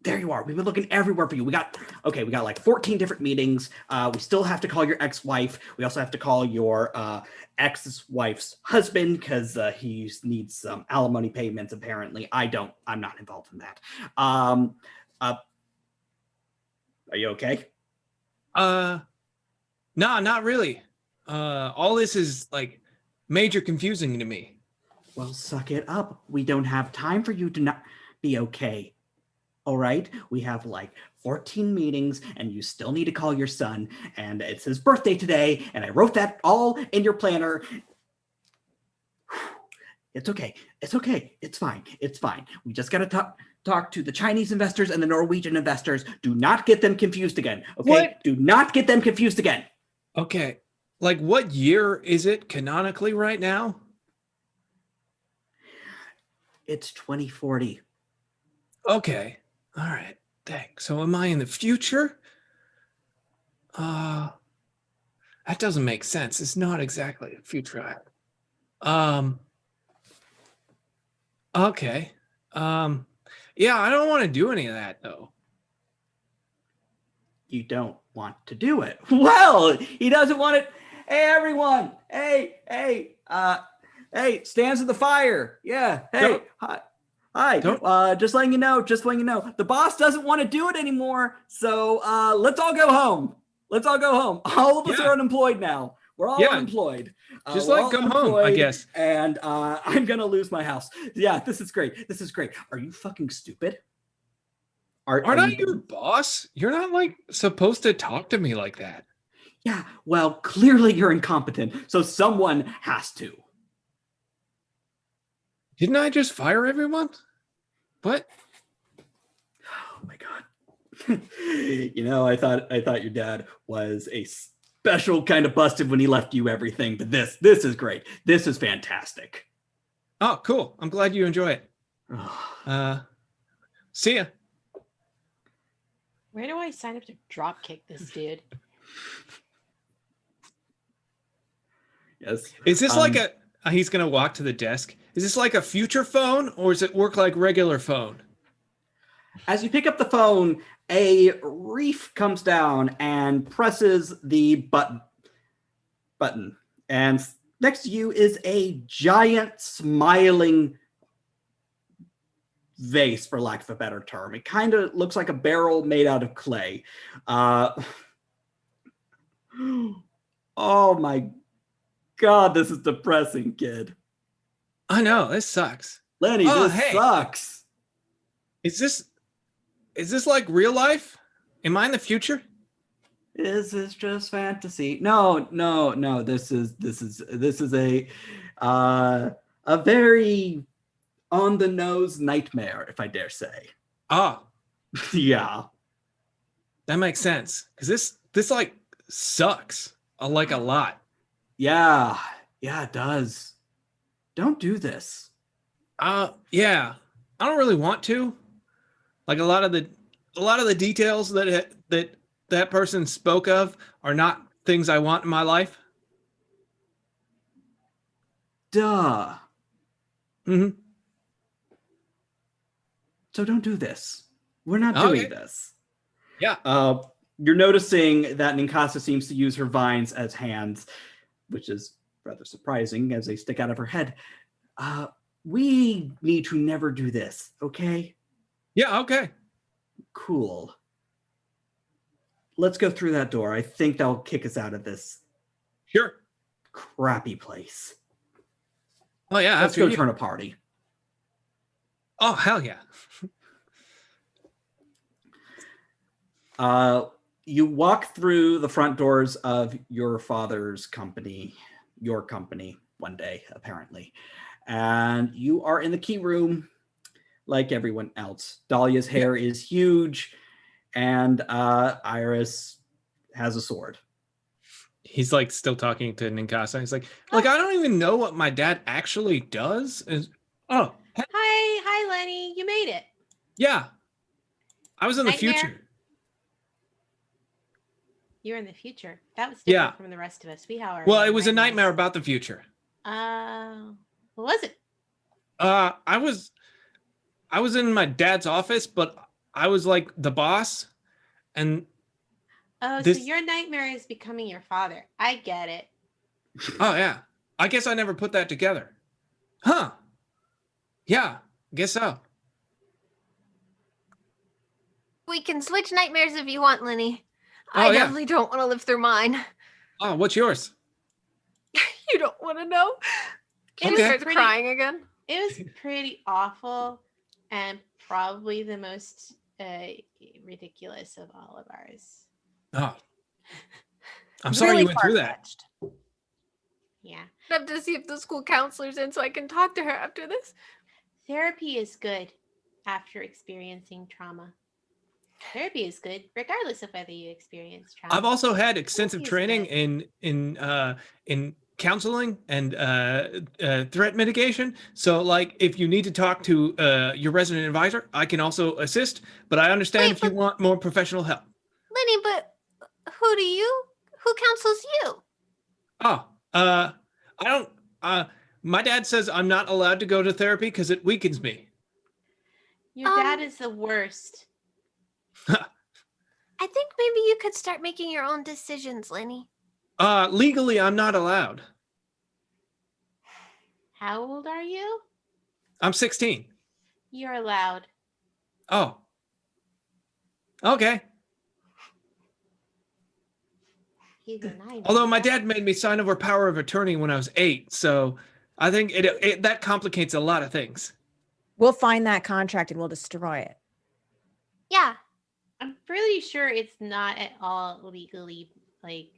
there you are. We've been looking everywhere for you. We got okay. We got like 14 different meetings. Uh, we still have to call your ex-wife. We also have to call your uh, ex-wife's husband because uh, he needs some alimony payments. Apparently, I don't. I'm not involved in that. Um, uh, are you okay? Uh, nah, not really. Uh, all this is like major confusing to me. Well, suck it up. We don't have time for you to not be okay. All right, we have like 14 meetings and you still need to call your son and it's his birthday today and I wrote that all in your planner. It's okay. It's okay. It's fine. It's fine. We just got to talk talk to the Chinese investors and the Norwegian investors. Do not get them confused again. Okay? What? Do not get them confused again. Okay. Like what year is it canonically right now? It's 2040. Okay. All right. Thanks. So am I in the future? Uh, that doesn't make sense. It's not exactly a future. Um, okay. Um, yeah, I don't want to do any of that though. You don't want to do it. Well, he doesn't want it. Hey, everyone. Hey, hey, uh, hey, stands in the fire. Yeah. Hey, hi. Hi, uh, just letting you know, just letting you know, the boss doesn't want to do it anymore. So uh, let's all go home. Let's all go home. All of us yeah. are unemployed now. We're all yeah. unemployed. Uh, just like come home, I guess. And uh, I'm gonna lose my house. Yeah, this is great. This is great. Are you fucking stupid? Are, Aren't are you... I your boss? You're not like supposed to talk to me like that. Yeah, well, clearly you're incompetent, so someone has to. Didn't I just fire everyone? What? Oh my god. you know, I thought I thought your dad was a special kind of busted when he left you everything, but this this is great. This is fantastic. Oh, cool. I'm glad you enjoy it. uh see ya. Where do I sign up to drop kick this dude? yes. Is this um, like a uh, he's going to walk to the desk. Is this like a future phone or does it work like regular phone? As you pick up the phone, a reef comes down and presses the button. Button. And next to you is a giant smiling vase, for lack of a better term. It kind of looks like a barrel made out of clay. Uh, oh my God, this is depressing, kid. I know this sucks. Lenny, oh, this hey. sucks. Is this is this like real life? Am I in the future? Is this just fantasy? No, no, no. This is this is this is a uh a very on the nose nightmare, if I dare say. Ah. yeah. That makes sense. Cause this this like sucks. Uh, like a lot. Yeah, yeah, it does. Don't do this. Uh, yeah, I don't really want to. Like a lot of the, a lot of the details that that that person spoke of are not things I want in my life. Duh. Mm-hmm. So don't do this. We're not doing this. Yeah. Uh, you're noticing that Ninkasi seems to use her vines as hands which is rather surprising as they stick out of her head. Uh, we need to never do this, okay? Yeah, okay. Cool. Let's go through that door. I think that'll kick us out of this. Sure. Crappy place. Oh yeah, let's go you. turn a party. Oh hell yeah. uh you walk through the front doors of your father's company, your company, one day, apparently. And you are in the key room like everyone else. Dahlia's hair is huge, and uh, Iris has a sword. He's like still talking to Ninkasi. He's like, like I don't even know what my dad actually does. Is oh, hi, hi, Lenny, you made it. Yeah, I was in the Nightmare. future. You're in the future. That was different yeah. from the rest of us. We how Well, it was a nightmare about the future. Uh, what was it? Uh, I was, I was in my dad's office, but I was like the boss, and Oh, This- so your nightmare is becoming your father. I get it. oh yeah, I guess I never put that together. Huh? Yeah, guess so. We can switch nightmares if you want, Lenny. Oh, I yeah. definitely don't want to live through mine. Oh, what's yours? You don't want to know? She Okay. starts Pretty- crying again. It was pretty awful and probably the most uh, ridiculous of all of ours. Oh, I'm sorry Really you went through that. Yeah. I have to see if the school counselor's in so I can talk to her after this. Therapy is good after experiencing trauma. Therapy is good regardless of whether you experience trauma. I've also had extensive is training in in uh, in counseling and uh, uh, threat mitigation. So, like, if you need to talk to uh, your resident advisor, I can also assist. But I understand Wait, if you but- want more professional help. Lenny, but who do you? Who counsels you? Oh, uh, I don't. Uh, my dad says I'm not allowed to go to therapy because it weakens me. Your Um, dad is the worst. I think maybe you could start making your own decisions, Lenny. Uh, legally, I'm not allowed. How old are you? I'm 16. You're allowed. Oh. Okay. He's. Although my dad made me sign over power of attorney when I was eight, so I think it, it that complicates a lot of things. We'll find that contract and we'll destroy it. Yeah. I'm pretty sure it's not at all legally like.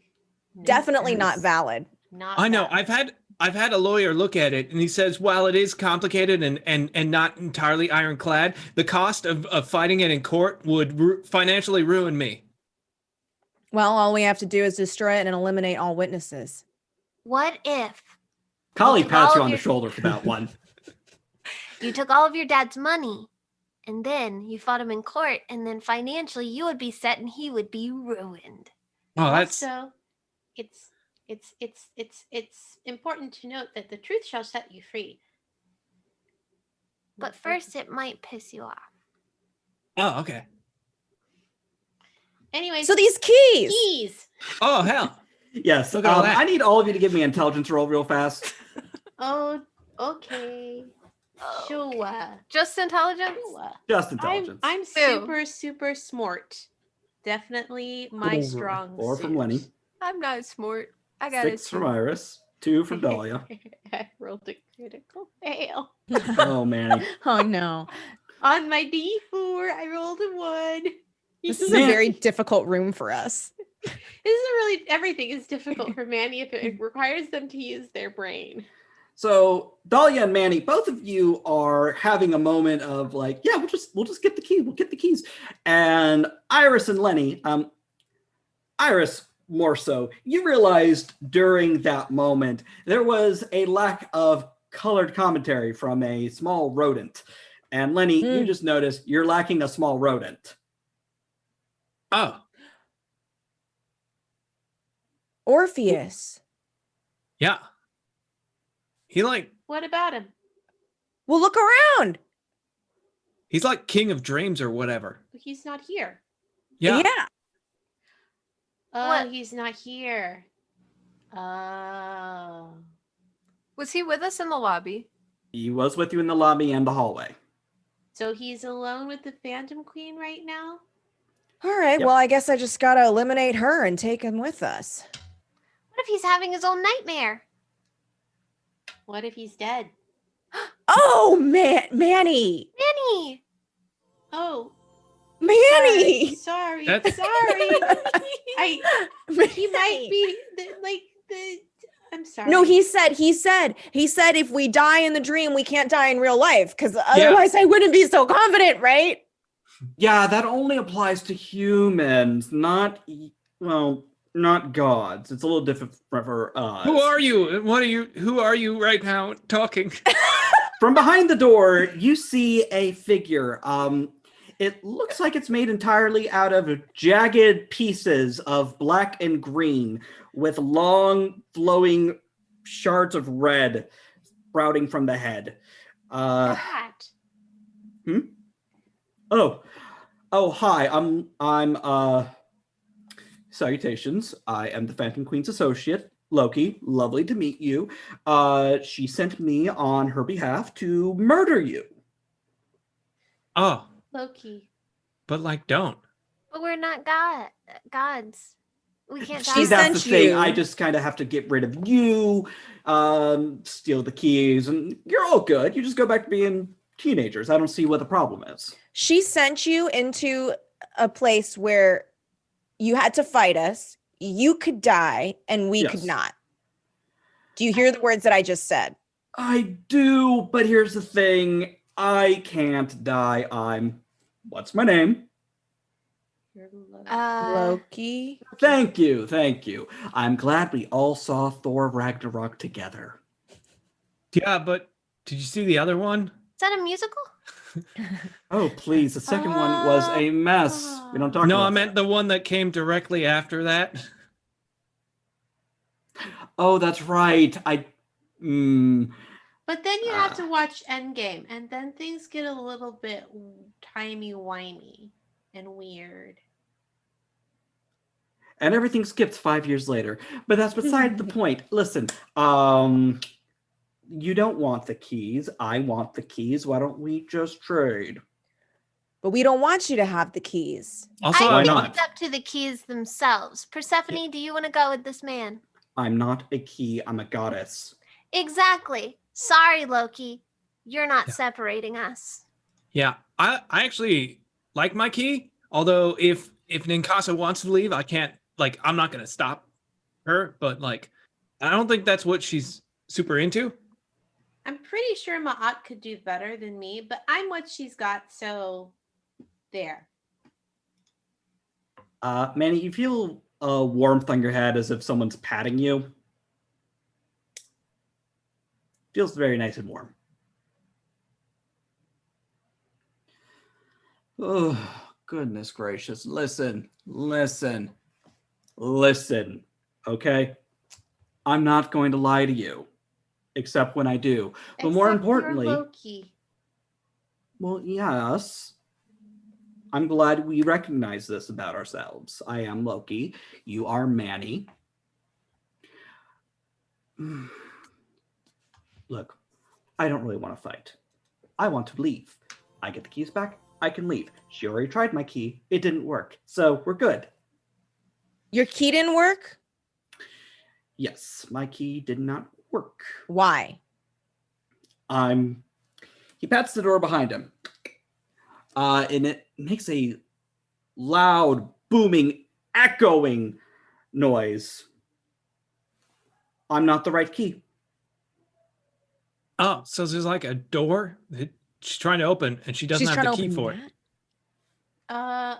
Hmm. Definitely not valid. Not. I know. valid. I've had I've had a lawyer look at it, and he says while it is complicated and and and not entirely ironclad, the cost of of fighting it in court would ru- financially ruin me. Well, all we have to do is destroy it and eliminate all witnesses. What if Kali pats you on the shoulder for that one. you took all of your dad's money and then you fought him in court and then financially you would be set and he would be ruined? Oh, that's also, it's it's it's it's it's important to note that the truth shall set you free. But first it might piss you off. oh okay. anyway, So these keys. keys. Oh hell. Yes. Look at all um, that. I need all of you to give me intelligence roll real fast. Oh, okay. Oh. Sure. Just intelligence? Sure. Just I'm intelligence. I'm super super smart. Definitely my Four- strong Four from Lenny. Suit. I'm not smart. I got Six from Iris. Two from Dahlia. I rolled a critical fail. Oh Manny. oh no. On my D4, I rolled a one. This is Man. a very difficult room for us. This isn't really everything is difficult for Manny if it requires them to use their brain. So Dahlia and Manny, both of you are having a moment of like, yeah, we'll just we'll just get the key, we'll get the keys. And Iris and Lenny, um, Iris more so, you realized during that moment there was a lack of colored commentary from a small rodent. And Lenny, you Hmm. just noticed you're lacking a small rodent. Oh Orpheus. yeah. He like What about him? Well, look around. he's like king of dreams or whatever. He's not here. Yeah. Oh, What? he's not here. Oh. Was he with us in the lobby? He was with you in the lobby and the hallway. So he's alone with the Phantom Queen right now? All right. Yep. Well, I guess I just got to eliminate her and take him with us. What if he's having his own nightmare? What if he's dead? Oh, man, Manny. Manny! Oh, Manny. sorry, That's- sorry. I he might be the, like the. I'm sorry. No, he said, he said, he said, if we die in the dream, we can't die in real life because otherwise I wouldn't be so confident, right? Yeah, that only applies to humans, not well, not gods. It's a little different for us. Who are you? What are you? Who are you right now talking? From behind the door, you see a figure. Um, it looks like it's made entirely out of jagged pieces of black and green, with long, flowing shards of red sprouting from the head. Uh, That. Oh, Oh, hi. I'm I'm uh salutations. I am the Phantom Queen's associate, Loki. Lovely to meet you. Uh she sent me on her behalf to murder you. Oh, Loki. but like, don't. But we're not god gods. We can't. She See, that's the sent thing. I just kind of have to get rid of you, um, steal the keys, and you're all good. You just go back to being teenagers. I don't see what the problem is. She sent you into a place where you had to fight us. You could die and we could not. Do you hear the words that I just said? I do, but here's the thing. I can't die. I'm what's my name? Loki. Uh, Loki. Thank you, thank you. I'm glad we all saw Thor Ragnarok together. Yeah, but did you see the other one? is that a musical? Oh, please. The second one was a mess. We don't talk no, about I meant the one that came directly after that. that. Oh, that's right. I mm, But then you have Ah. to watch Endgame, and then things get a little bit timey wimey and weird. and everything skips five years later. But that's beside the point. Listen, um you don't want the keys. I want the keys. Why don't we just trade? But we don't want you to have the keys. Also, I why think not? it's up to the keys themselves. Persephone, do you want to go with this man? I'm not a key, I'm a goddess. Exactly. Sorry, Loki. You're not Yeah. separating us. Yeah, I, I actually like my key. Although if if Ninkasi wants to leave, I can't like I'm not gonna stop her. But like I don't think that's what she's super into. I'm pretty sure Ma'at could do better than me, but I'm what she's got, so there. Uh Manny, you feel a warmth on your head as if someone's patting you. Feels very nice and warm. Oh, goodness gracious. Listen, listen, listen, okay? I'm not going to lie to you, except when I do. But more importantly- Well, yes. I'm glad we recognize this about ourselves. I am Loki. You are Manny. Look, I don't really want to fight. I want to leave. I get the keys back. I can leave. She already tried my key. It didn't work. So we're good. Your key didn't work? Yes, my key did not work. Why? I'm. He pats the door behind him, uh, and it makes a loud, booming, echoing noise. I'm not the right key. Oh, so there's like a door that she's trying to open and she doesn't She's have trying the to key open for it. that? Uh,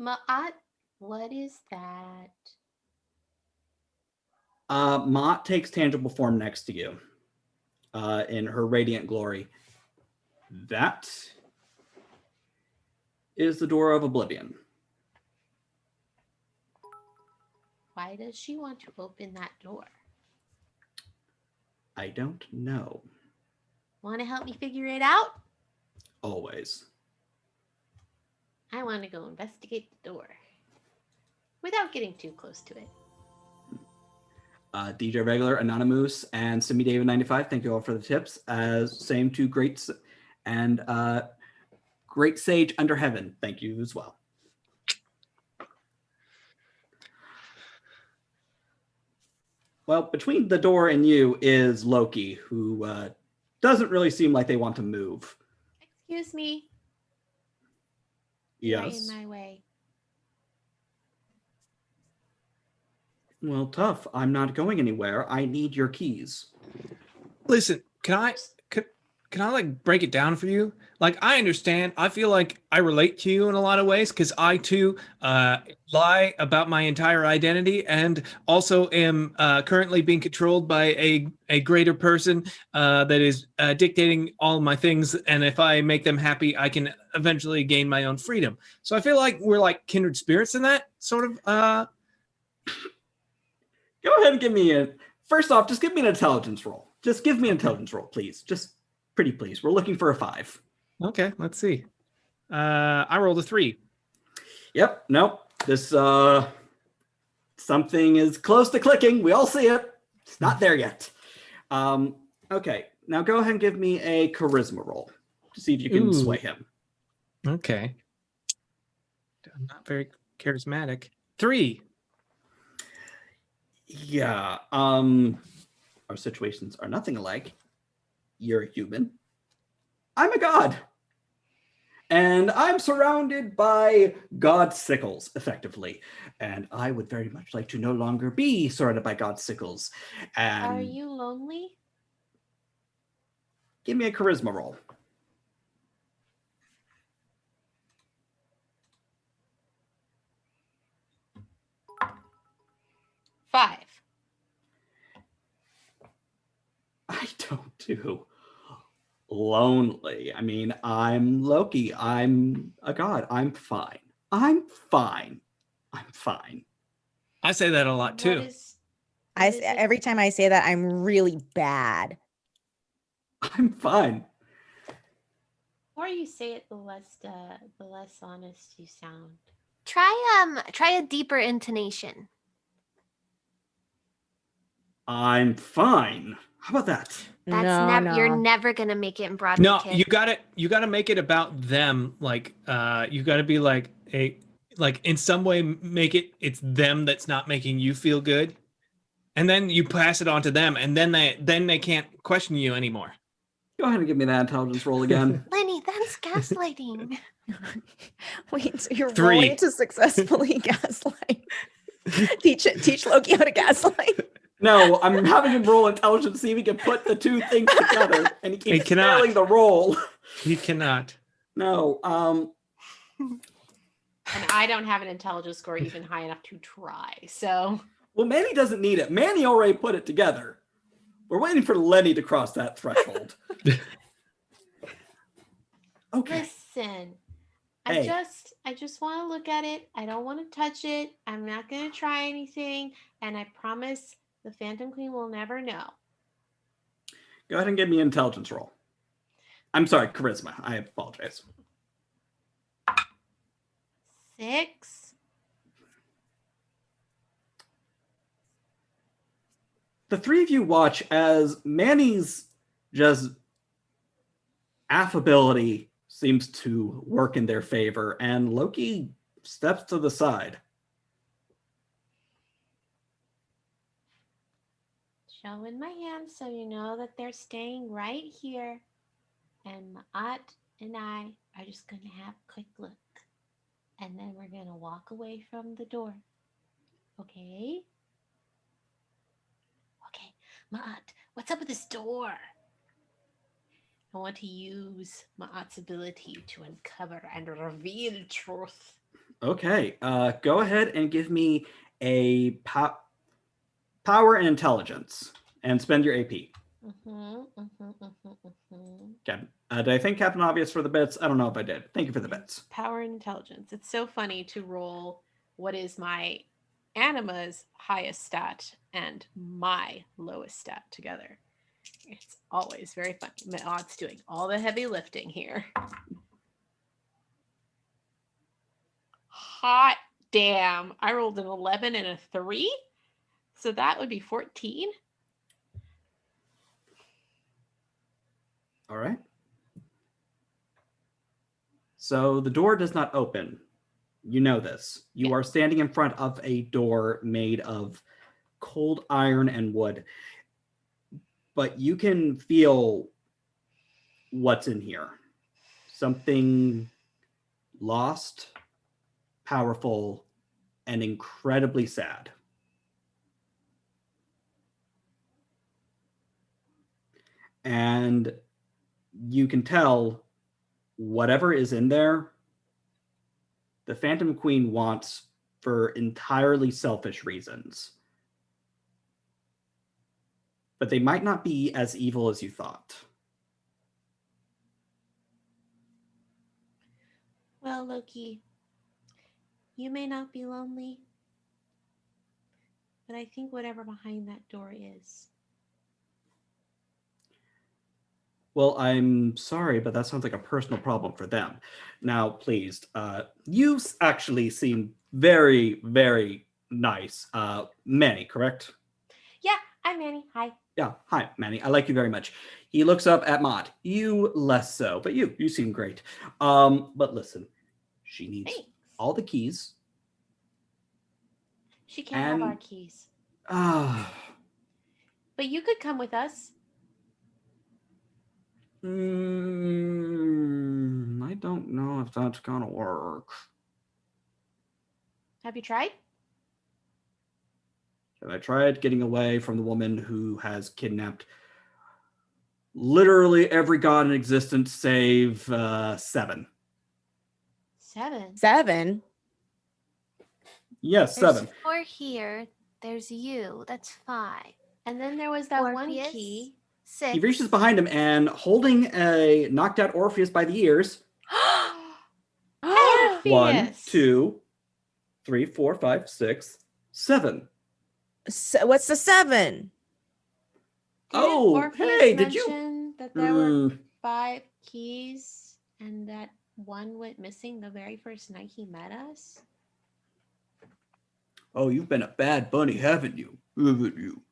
Ma'at, what is that? Uh, Ma'at takes tangible form next to you, uh, in her radiant glory. That is the door of oblivion. Why does she want to open that door? I don't know. Want to help me figure it out? Always. I want to go investigate the door without getting too close to it. uh, DJ Regular, Anonymous, and Simi David 95. Thank you all for the tips. As same to Great and uh, Great Sage Under Heaven. Thank you as well. Well, between the door and you is Loki, who uh, doesn't really seem like they want to move. Excuse me. You're Yes. in my way. Well, tough. I'm not going anywhere. I need your keys. Listen, can I can, I like break it down for you? Like I understand. I feel like I relate to you in a lot of ways because I too uh, lie about my entire identity and also am uh, currently being controlled by a a greater person uh, that is uh, dictating all my things. And if I make them happy, I can eventually gain my own freedom. So I feel like we're like kindred spirits in that sort of. Uh, Go ahead and give me a. First off, just give me an intelligence roll. Just give me an intelligence roll, please. Just pretty please. We're looking for a five. okay, let's see. Uh, I rolled a three. Yep. Nope. This uh, something is close to clicking. We all see it. It's not there yet. Um, okay. Now go ahead and give me a charisma roll to see if you can Ooh. sway him. Okay. I'm not very charismatic. Three. Yeah. Um, our situations are nothing alike. You're a human. I'm a god. And I'm surrounded by god sickles, effectively. And I would very much like to no longer be surrounded by god sickles. And are you lonely? Give me a charisma roll. Five. I don't do lonely. I mean, I'm Loki. I'm a god. I'm fine. I'm fine. I'm fine. I say that a lot too. Is, I every time I say that, I'm really bad. I'm fine. The more you say it, the less uh, the less honest you sound. Try um try a deeper intonation. I'm fine. How about that? That's no, never no. you're never gonna make it in Broadway. No, kid. you got to You got to make it about them. Like, uh, you got to be like a like in some way make it it's them that's not making you feel good, and then you pass it on to them, and then they then they can't question you anymore. Go ahead and give me that intelligence roll again. Lenny, that's gaslighting. Wait, so you're Three. rolling to successfully gaslight. teach it, teach Loki how to gaslight. No, I'm having him roll intelligence to see if he can put the two things together, and he keeps he cannot. failing the roll. He cannot. No. Um. And I don't have an intelligence score even high enough to try. So. Well, Manny doesn't need it. Manny already put it together. We're waiting for Lenny to cross that threshold. okay. Listen, I hey. just I just want to look at it. I don't want to touch it. I'm not going to try anything, and I promise the Phantom Queen will never know. Go ahead and give me an intelligence roll. I'm sorry, charisma. I apologize. Six. The three of you watch as Manny's just affability seems to work in their favor, and Loki steps to the side. Showing my hands so you know that they're staying right here. And Ma'at and I are just going to have a quick look. And then we're going to walk away from the door. Okay? Okay, Ma'at, what's up with this door? I want to use Ma'at's ability to uncover and reveal truth. Okay, uh, go ahead and give me a pop power and intelligence, and spend your AP. Mm-hmm, mm-hmm, mm-hmm, mm-hmm. Okay. Uh, did I think Captain Obvious for the bits? I don't know if I did. Thank you for the bits. Power and intelligence. It's so funny to roll what is my anima's highest stat and my lowest stat together. It's always very funny. Ma'at's doing all the heavy lifting here. Hot damn. I rolled an 11 and a 3. So that would be 14. All right. So the door does not open. You know this. You yeah. are standing in front of a door made of cold iron and wood. But you can feel what's in here. Something lost, powerful, and incredibly sad. And you can tell whatever is in there, the Phantom Queen wants for entirely selfish reasons. But they might not be as evil as you thought. Well, Loki, you may not be lonely, but I think whatever behind that door is, Well, I'm sorry, but that sounds like a personal problem for them. Now, please, uh, you actually seem very, very nice. Uh, Manny, correct? Yeah, I'm Manny. Hi. Yeah. Hi, Manny. I like you very much. He looks up at Ma'at. You less so, but you, you seem great. Um, but listen, she needs Thanks. all the keys. She can't have our keys. Ah. But you could come with us. Mm, I don't know if that's gonna work. Have you tried? Have I tried getting away from the woman who has kidnapped literally every god in existence save uh, seven? Seven. Seven. Yes, There's seven. four here. There's you. That's five. And then there was that one key. Six. He reaches behind him and holding a knocked out Orpheus by the ears. One, Orpheus. two, three, four, five, six, seven. So what's the seven? Didn't Oh, Orpheus hey, did you- That there were Mm, five keys and that one went missing the very first night he met us. oh, you've been a bad bunny, haven't you? Haven't you?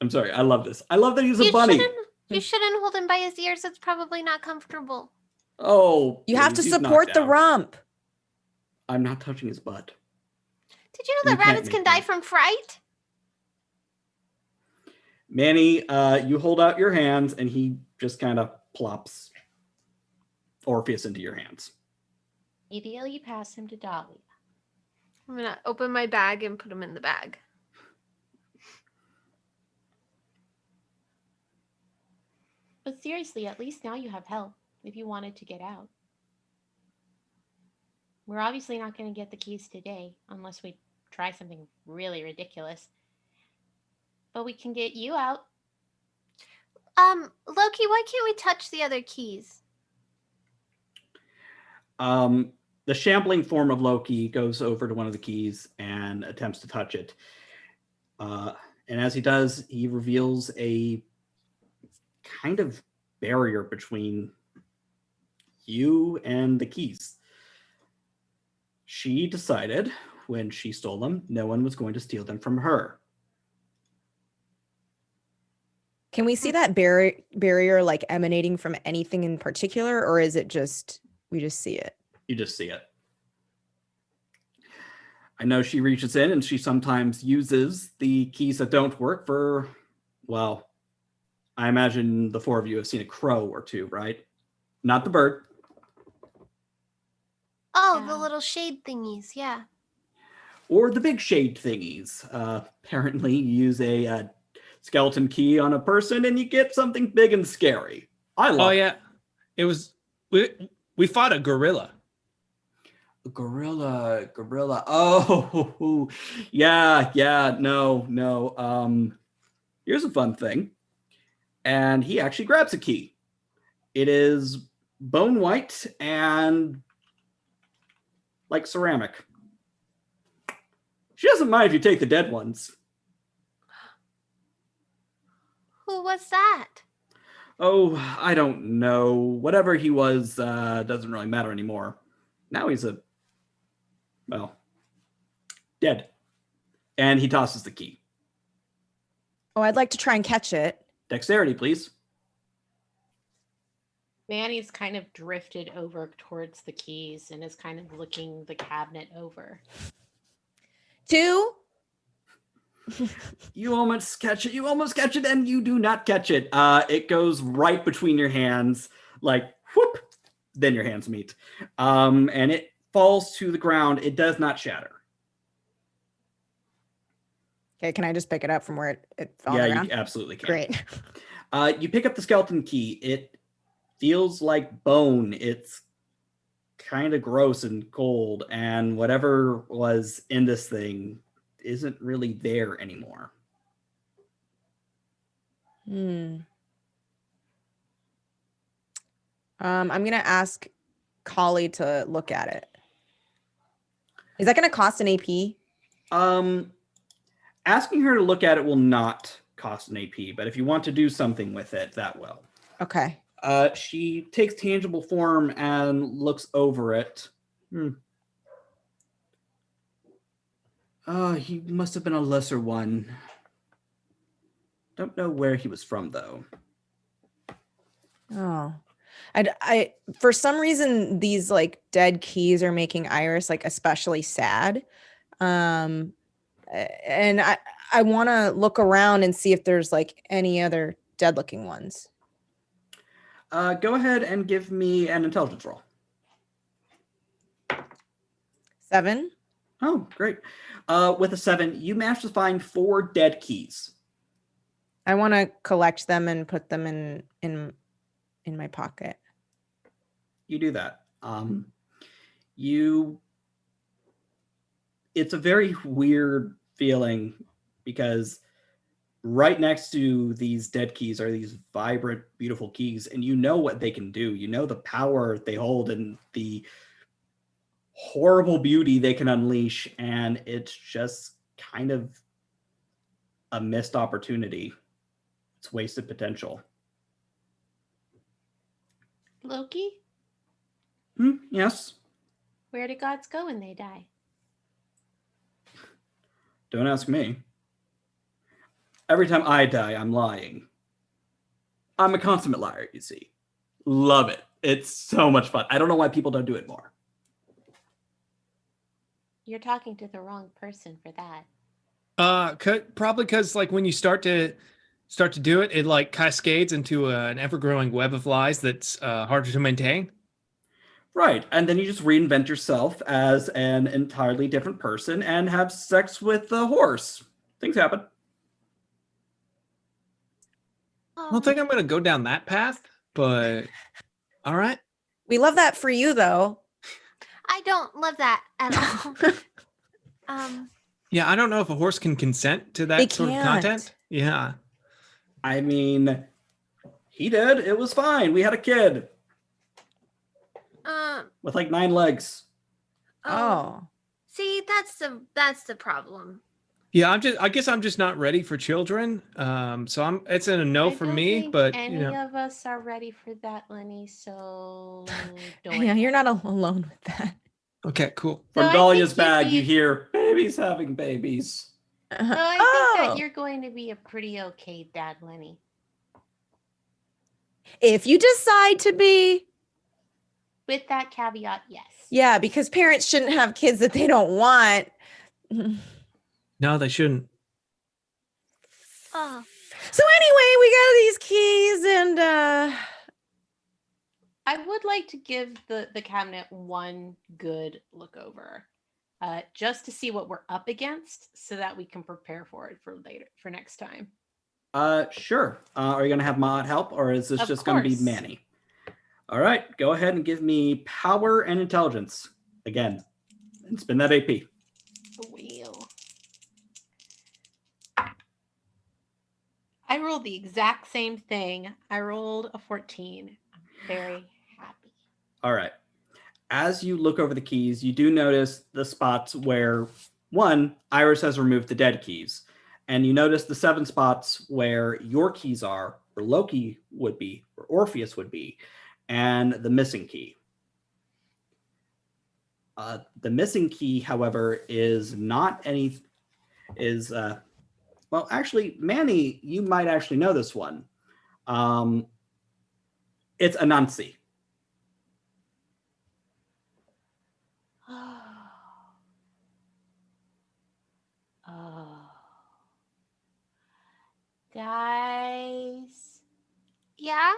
I'm sorry. I love this. I love that he's a you bunny. shouldn't. You shouldn't hold him by his ears. It's probably not comfortable. Oh, You have to support the out. rump. I'm not touching his butt. Did you know that can't rabbits can die that. from fright? Manny, uh, you hold out your hands and he just kind of plops Orpheus into your hands. Immediately you pass him to Dahlia. I'm gonna open my bag and put him in the bag. But seriously, at least now you have help if you wanted to get out. We're obviously not going to get the keys today unless we try something really ridiculous. But we can get you out. Um, Loki, why can't we touch the other keys? Um, the shambling form of Loki goes over to one of the keys and attempts to touch it. Uh, and as he does, he reveals a kind of barrier between you and the keys. She decided when she stole them, no one was going to steal them from her. Can we see that barrier barrier like emanating from anything in particular, or is it just we just see it? You just see it. I know she reaches in and she sometimes uses the keys that don't work for, well, I imagine the four of you have seen a crow or two, right? Not the bird. Oh, the little shade thingies. Yeah. Or the big shade thingies. Uh, apparently, you use a uh, skeleton key on a person and you get something big and scary. I love Oh yeah, it was we we fought a gorilla. A gorilla, gorilla. Oh, yeah, yeah. No, no. Um, here's a fun thing. And he actually grabs a key. It is bone white and like ceramic. She doesn't mind if you take the dead ones. Who was that? Oh, I don't know. Whatever he was uh, doesn't really matter anymore. Now he's a, well, dead. And he tosses the key. Oh, I'd like to try and catch it. Dexterity, please. Manny's kind of drifted over towards the keys and is kind of looking the cabinet over. Two. You almost catch it. You almost catch it, and you do not catch it. Uh, it goes right between your hands, like whoop. Then your hands meet, um, and it falls to the ground. It does not shatter. Okay, can I just pick it up from where it, it fell yeah, the you absolutely can. Great. Uh, you pick up the skeleton key. It feels like bone. It's kind of gross and cold, and whatever was in this thing isn't really there anymore. Hmm. Um, I'm gonna ask Kali to look at it. Is that gonna cost an AP? Um, asking her to look at it will not cost an AP, but if you want to do something with it, that will. Okay. Uh, she takes tangible form and looks over it. Hmm. Oh, he must have been a lesser one. Don't know where he was from though. Oh, I, I, for some reason, these like dead keys are making Iris like especially sad. Um, and I, I want to look around and see if there's like any other dead looking ones. Uh, go ahead and give me an intelligence roll. Seven. Oh, great. Uh, with a seven, you managed to find four dead keys. I want to collect them and put them in in in my pocket. You do that. Um, you. It's a very weird feeling because right next to these dead keys are these vibrant, beautiful keys, and you know what they can do. You know the power they hold and the horrible beauty they can unleash, and it's just kind of a missed opportunity. It's wasted potential. Loki? Hmm, yes. Where do gods go when they die? Don't ask me. Every time I die, I'm lying. I'm a consummate liar, you see. Love it. It's so much fun. I don't know why people don't do it more. You're talking to the wrong person for that. Uh, could, probably because like when you start to start to do it, it like cascades into a, an ever-growing web of lies that's uh, harder to maintain. Right, and then you just reinvent yourself as an entirely different person and have sex with a horse. Things happen. I don't think I'm going to go down that path, but all right. We love that for you, though. I don't love that at all. um. Yeah, I don't know if a horse can consent to that sort can't. of content. Yeah. I mean, he did. It was fine. We had a kid. Uh, with like nine legs. Oh. oh. See, that's the that's the problem. Yeah, I'm just. I guess I'm just not ready for children. Um, so I'm. It's in a no I for me. But any you know. of us are ready for that, Lenny. So yeah, you're not alone with that. Okay, cool. From so Dahlia's bag, you hear babies having babies. So I oh. think that oh. you're going to be a pretty okay dad, Lenny. If you decide to be. With that caveat, yes. Yeah, because parents shouldn't have kids that they don't want. No, they shouldn't. Oh. So anyway, we got these keys and uh I would like to give the the cabinet one good look over. Uh, just to see what we're up against so that we can prepare for it for later for next time. Uh sure. Uh, are you gonna have Ma'at help or is this of just gonna be Manny? All right, go ahead and give me power and intelligence again and spin that AP. Wheel. I rolled the exact same thing. I rolled a 14. I'm very happy. All right. As you look over the keys, you do notice the spots where one, Iris has removed the dead keys. And you notice the seven spots where your keys are, where Loki would be, where Orpheus would be, and the missing key. Uh, the missing key, however, is not any is uh, well, actually, Manny, you might actually know this one. Um, it's Anansi. Oh. Guys. Yeah?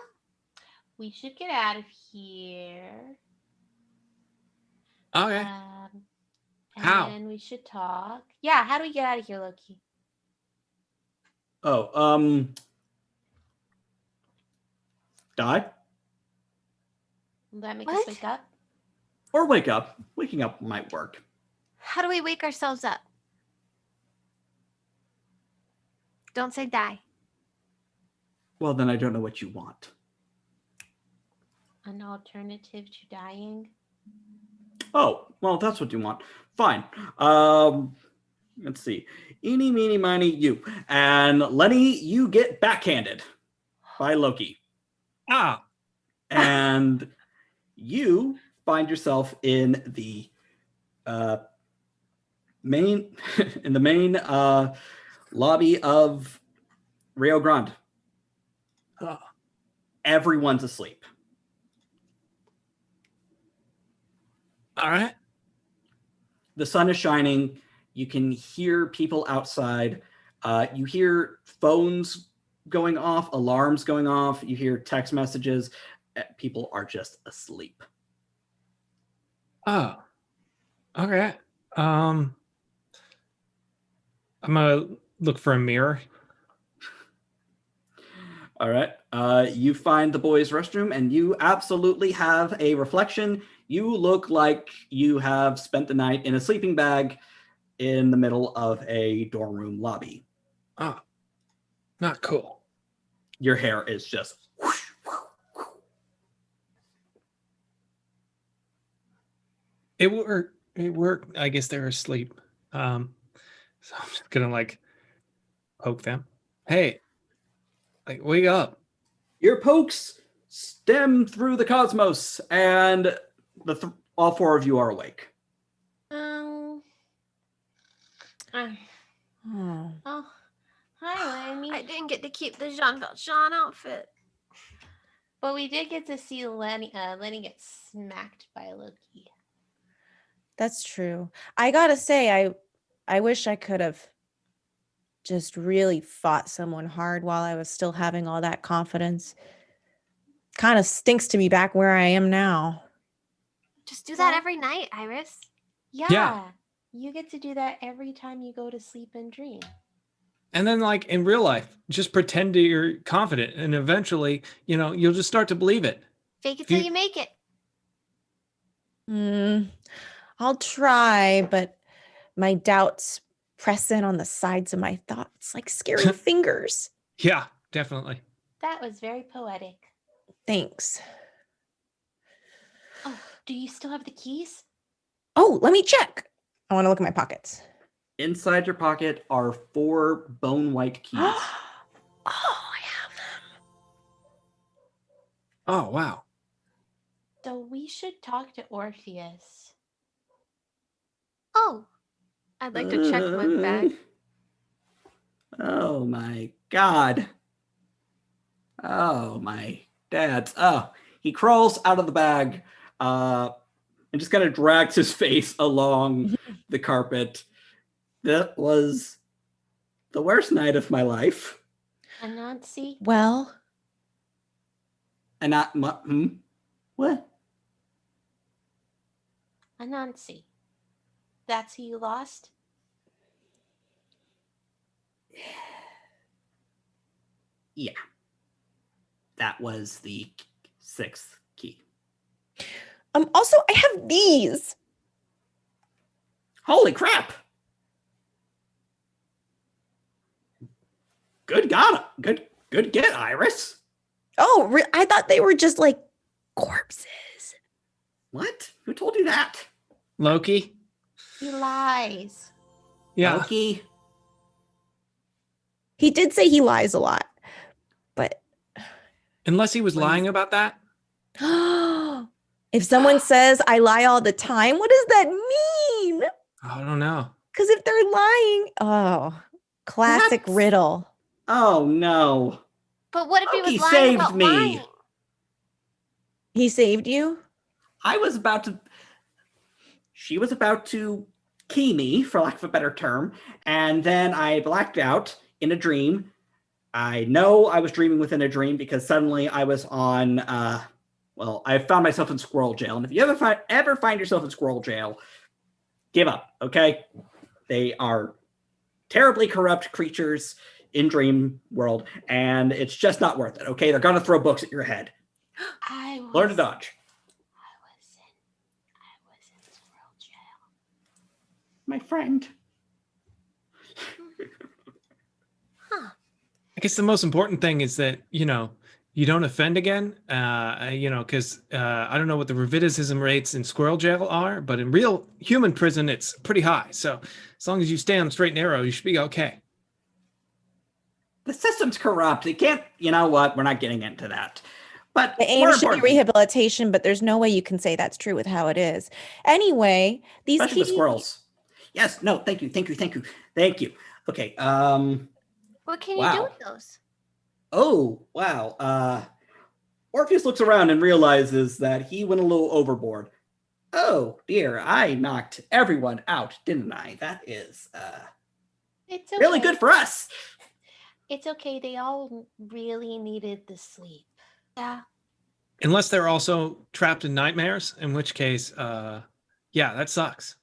We should get out of here. Okay. Um, and how? then we should talk. Yeah, how do we get out of here, Loki? Oh, um, die Will that make us wake up? or wake up. Waking up might work. How do we wake ourselves up? Don't say die. Well, then I don't know what you want. An alternative to dying? Oh, well, that's what you want. Fine. Um, let's see. Eeny, meeny, miny, you. And Lenny, you get backhanded by Loki. Ah. and you find yourself in the uh, main in the main uh, lobby of Rio Grande. Oh. Everyone's asleep. All right. The sun is shining. You can hear people outside. Uh, you hear phones going off, alarms going off. You hear text messages. Uh, People are just asleep. Oh. Okay. Um I'm gonna look for a mirror. All right. Uh, you find the boys' restroom and you absolutely have a reflection. You look like you have spent the night in a sleeping bag in the middle of a dorm room lobby. Ah, Not cool. Your hair is just whoosh, whoosh, It worked. It worked. I guess they're asleep. Um, so I'm just gonna like poke them. Hey, like wake up. Your pokes stem through the cosmos, and the th- all four of you are awake. Um. uh, Oh. oh, hi, Lenny. I didn't get to keep the Jean Valjean outfit. But we did get to see Lenny. Uh, Lenny get smacked by Loki. That's true. I gotta say, I I wish I could have just really fought someone hard while I was still having all that confidence. Kind of stinks to be back where I am now. Just do that Yeah. every night, Iris. Yeah. You get to do that every time you go to sleep and dream. And then like in real life, just pretend that you're confident and eventually, you know, you'll just start to believe it. Fake it If till you- you make it. Hmm. I'll try, but my doubts press in on the sides of my thoughts like scary fingers. Yeah, definitely. That was very poetic. Thanks. Oh, do you still have the keys? Oh, let me check. I want to look at my pockets. Inside your pocket are four bone white keys. oh, I have them. Oh wow. So we should talk to Orpheus. Oh, I'd like to check my bag. Oh my god. Oh my dad's. Oh, he crawls out of the bag uh, and just kind of drags his face along the carpet. That was the worst night of my life. Anansi? Well, And not my, hmm? What? Anansi. That's who you lost? Yeah. That was the sixth key. Um, also I have these. Holy crap! Good God! Good, good get, Iris. Oh, re- I thought they were just like corpses. What? Who told you that? Loki? He lies. Yeah. Loki. He did say he lies a lot, but Unless he was lying about that. if someone says I lie all the time, what does that mean? I don't know. Because if they're lying, oh, classic What? riddle. Oh no. but what if he Loki was lying saved about me. lying? He saved you. I was about to. She was about to key me, for lack of a better term, and then I blacked out in a dream. I know I was dreaming within a dream because suddenly I was on. Uh, well, I found myself in squirrel jail, and if you ever find ever find yourself in squirrel jail, give up. Okay, they are terribly corrupt creatures in dream world, and it's just not worth it. Okay, they're gonna throw books at your head. I was, Learn to dodge. I was in, I was in squirrel jail. my friend. Hmm. huh. I guess the most important thing is that, you know, you don't offend again. Uh, you know, because uh, I don't know what the recidivism rates in squirrel jail are, but in real human prison, it's pretty high. So as long as you stay on the straight and narrow, you should be okay. the system's corrupt. It can't, you know what? We're not getting into that. But The aim more should be rehabilitation, but there's no way you can say that's true with how it is. Anyway, these especially with kitty- squirrels. Yes. No. Thank you. Thank you. Thank you. Thank you. Okay. Um. What can you do with those? Oh wow. Uh, Orpheus looks around and realizes that he went a little overboard. Oh dear, I knocked everyone out, didn't I? That is uh, It's okay. really good for us. It's okay. They all really needed the sleep. Yeah. Unless they're also trapped in nightmares, in which case, uh, yeah, that sucks.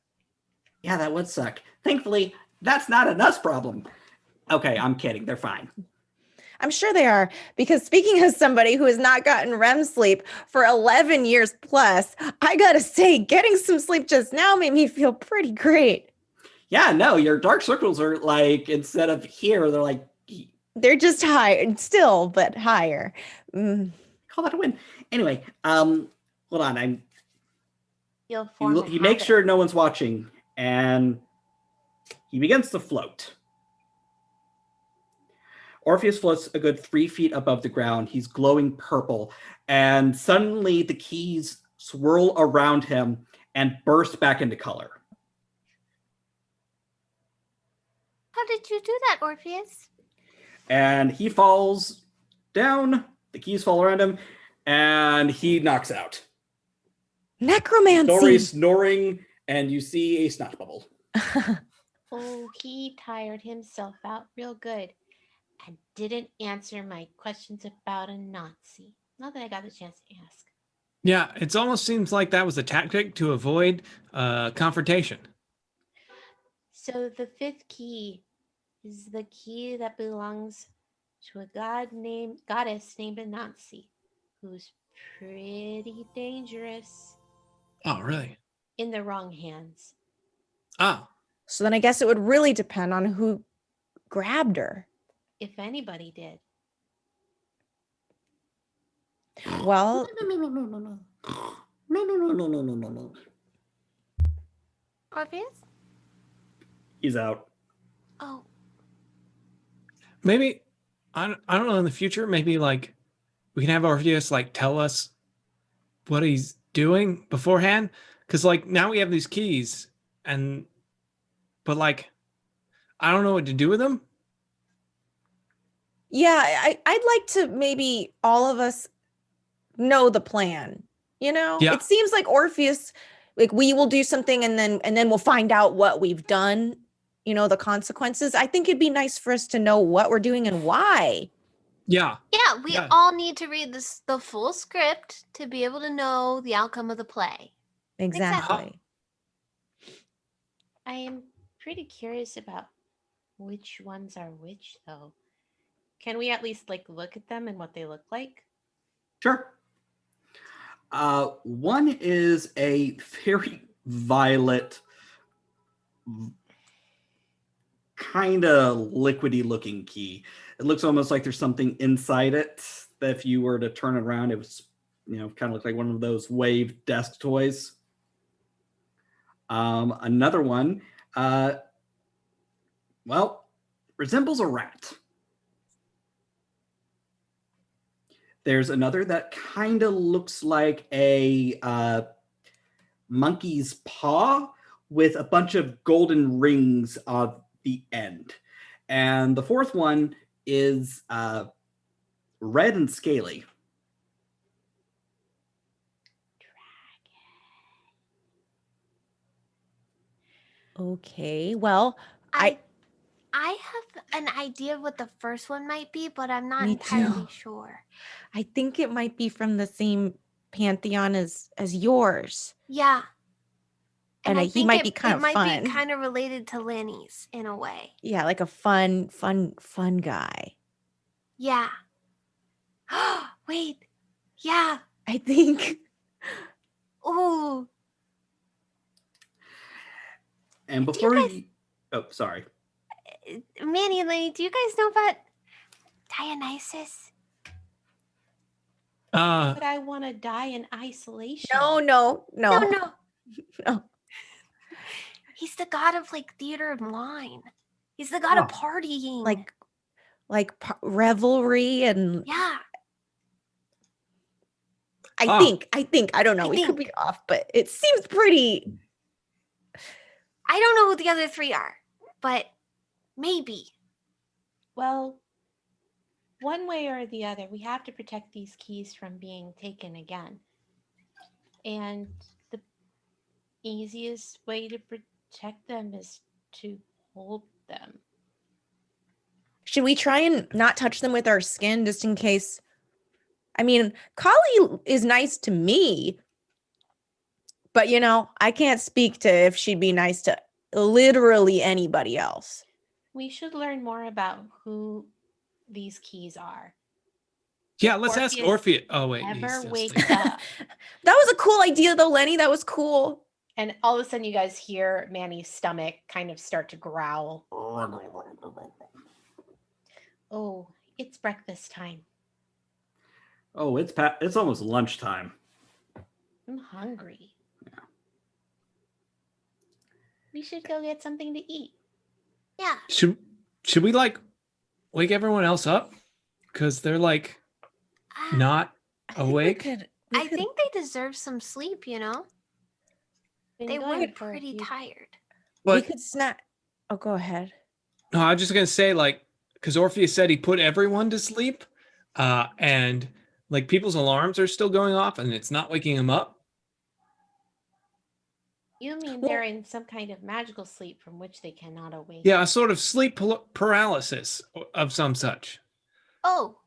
Yeah, that would suck. Thankfully, that's not an us problem. Okay, I'm kidding. They're fine. I'm sure they are. Because speaking as somebody who has not gotten REM sleep for 11 years plus, I gotta say, getting some sleep just now made me feel pretty great. Yeah, no, your dark circles are like instead of here, they're like They're just higher, still, but higher. Mm. call that a win. Anyway, um, hold on. I'm You'll he, form lo- he makes sure no one's watching and he begins to float orpheus floats a good three feet above the ground. He's glowing purple. And suddenly the keys swirl around him and burst back into color. How did you do that, Orpheus? and he falls down. The keys fall around him and he knocks out. Necromancy. Dory snoring and you see a snot bubble. Oh, he tired himself out real good and didn't answer my questions about Anansi. Not that I got the chance to ask. Yeah, it almost seems like that was a tactic to avoid uh, confrontation. So the fifth key is the key that belongs to a god named goddess named Anansi, who's pretty dangerous Oh, really? in the wrong hands. Oh, so then I guess it would really depend on who grabbed her. If anybody did. Well, no no no no no no no no no no no no no Orpheus? he's out Oh, maybe I don't, I don't know in the future. Maybe like we can have Orpheus like tell us what he's doing beforehand, because like now we have these keys, and but like I don't know what to do with them. Yeah, I, I'd like to maybe all of us know the plan. You know, Yeah. it seems like Orpheus, like we will do something and then and then we'll find out what we've done. You know, the consequences. I think it'd be nice for us to know what we're doing and why. Yeah, yeah. We Yeah. all need to read this the full script to be able to know the outcome of the play. Exactly. I am pretty curious about which ones are which though. Can we at least like look at them and what they look like? Sure. Uh, one is a very violet, kind of liquidy looking key. It looks almost like there's something inside it that if you were to turn it around, it was, you know, kind of look like one of those wave desk toys. Um, another one, uh, well, resembles a rat. There's another that kind of looks like a uh, monkey's paw with a bunch of golden rings on the end. And the fourth one is uh, red and scaly. Dragon. Okay. Well, I- I I have an idea of what the first one might be, but I'm not Me entirely too. sure. I think it might be from the same pantheon as as yours. Yeah. And, uh, I he think might it, be kind it of might fun. be kind of related to Lanny's in a way. Yeah, like a fun, fun, fun guy. Yeah. Wait. Yeah. I think. Oh. And Do you before guys- you, oh, sorry. Uh, Manny and Lenny, do you guys know about Dionysus? uh, But I want to die in isolation. No, no, no. No, no. No. He's the god of like theater and wine. He's the god of Oh. partying. Like, like pa- revelry and yeah. I Oh. think. I think. I don't know. I we could be off, but it seems pretty. I don't know who the other three are, but maybe. Well, one way or the other, we have to protect these keys from being taken again. And the easiest way to protect them is to hold them. Should we try and not touch them with our skin just in case? I mean, Kali is nice to me, but you know, I can't speak to if she'd be nice to literally anybody else. We should learn more about who these keys are. Yeah, let's ask Orpheus Orpheus. Oh wait, he's Ever wake up. That was a cool idea though, Lenny. That was cool. And all of a sudden, you guys hear Manny's stomach kind of start to growl. Oh, it's breakfast time. Oh, it's pa- it's almost lunchtime. I'm hungry. Yeah. We should go get something to eat. Yeah. Should should we like wake everyone else up? Because they're like Uh, not I think awake. could- I could- think they deserve some sleep, you know? Been They going were for pretty few- tired. we could snack. Oh, go ahead. no, I'm just gonna say like because Orpheus said he put everyone to sleep, uh, and like people's alarms are still going off, and it's not waking them up. You mean Well- they're in some kind of magical sleep from which they cannot awake? Yeah, a sort of sleep paralysis of some such. Oh,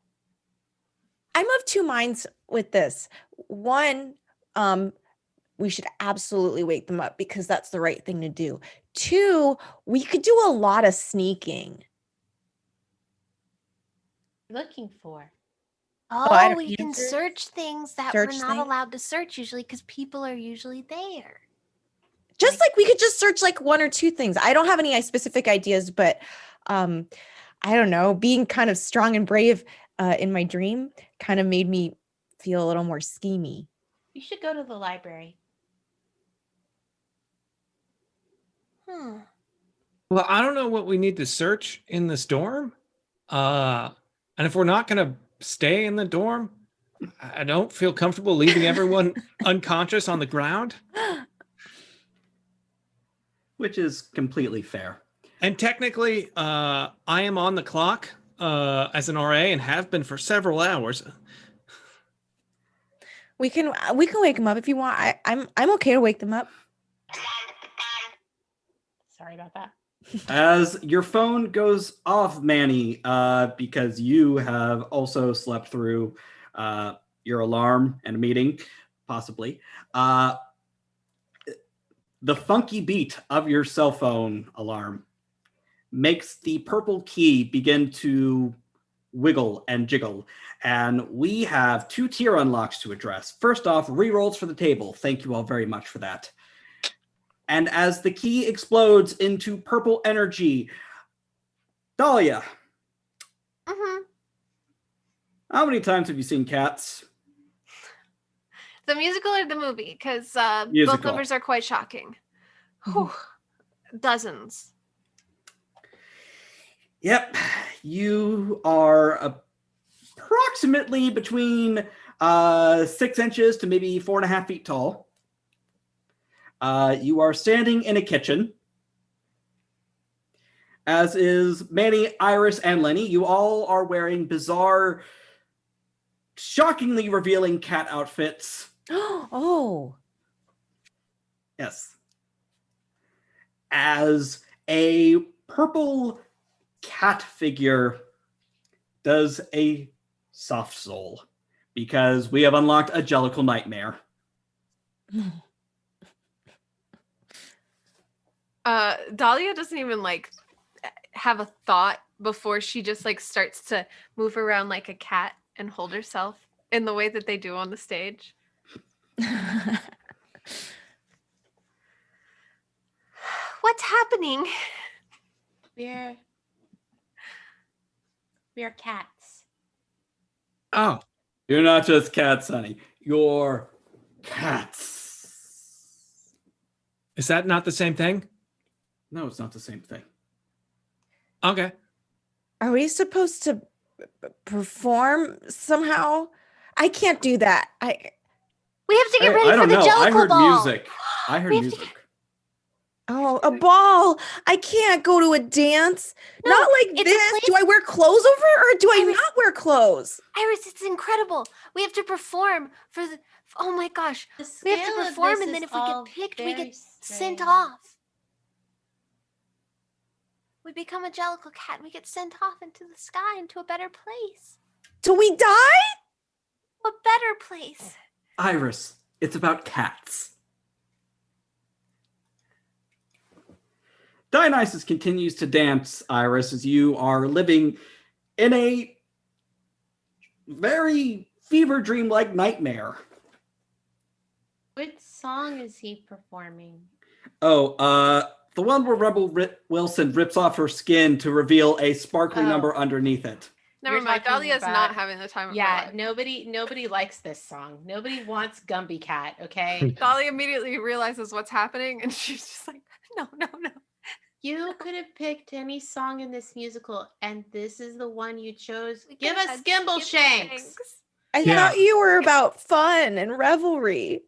I'm of two minds with this. One, um, we should absolutely wake them up because that's the right thing to do. Two, we could do a lot of sneaking. Looking for. oh, I don't- we can search- search things that search we're not things? allowed to search usually because people are usually there. Just like we could just search like one or two things. I don't have any uh, specific ideas, but um, I don't know. Being kind of strong and brave uh, in my dream kind of made me feel a little more schemy. You should go to the library. Hmm. Well, I don't know what we need to search in this dorm. Uh, and if we're not going to stay in the dorm, I I don't feel comfortable leaving everyone unconscious on the ground. which is completely fair. And technically, uh, I am on the clock uh, as an RA and have been for several hours. We can uh, we can wake them up if you want. I, I'm I'm okay to wake them up. Sorry about that. As your phone goes off, Manny, uh, because you have also slept through uh, your alarm and a meeting, possibly. Uh, the funky beat of your cell phone alarm makes the purple key begin to wiggle and jiggle. And we have two tier unlocks to address. First off, rerolls for the table. Thank you all very much for that. And as the key explodes into purple energy, Dahlia, hmm how many times have you seen cats? The musical or the movie? Because uh, both Musical. numbers are quite shocking. Whew. Dozens. Yep, you are approximately between uh, six inches to maybe four and a half feet tall. Uh, you are standing in a kitchen. As is Manny, Iris, and Lenny. You all are wearing bizarre, shockingly revealing cat outfits. oh, Yes. As a purple cat figure does a soft soul because we have unlocked a Jellicle Nightmare. Uh, Dahlia doesn't even like have a thought before she just like starts to move around like a cat and hold herself in the way that they do on the stage. What's happening? We're we're cats. Oh, You're not just cats, honey. You're cats. is that not the same thing? No, it's not the same thing. Okay. are we supposed to p- p- perform somehow? I can't do that. I We have to get I, ready I for don't the know. I heard ball. music. I heard We have to music. Oh, a ball. I can't go to a dance. No, not like this. place- Do I wear clothes over it or do I Iris- not wear clothes? Iris, it's incredible. We have to perform for the. Oh my gosh. We have to perform, and then if we get picked, we very get sent off. We become a Jellicle cat. and We get sent off into the sky, into a better place. Do we die? A better place. Iris, it's about cats. Dionysus continues to dance, Iris, as you are living in a very fever dream like nightmare. Which song is he performing? Oh, uh, the one where Rebel Ri- Wilson rips off her skin to reveal a sparkly Oh. number underneath it. Never You're mind. talking Dahlia's not having the time of her Yeah, nobody nobody likes this song. Nobody wants Gumbie Cat, okay? Dahlia immediately realizes what's happening, and she's just like, "No, no, no." you could have picked any song in this musical, and this is the one you chose. We Give us had Skimble Skimbleshanks. I Yeah. thought you were about fun and revelry.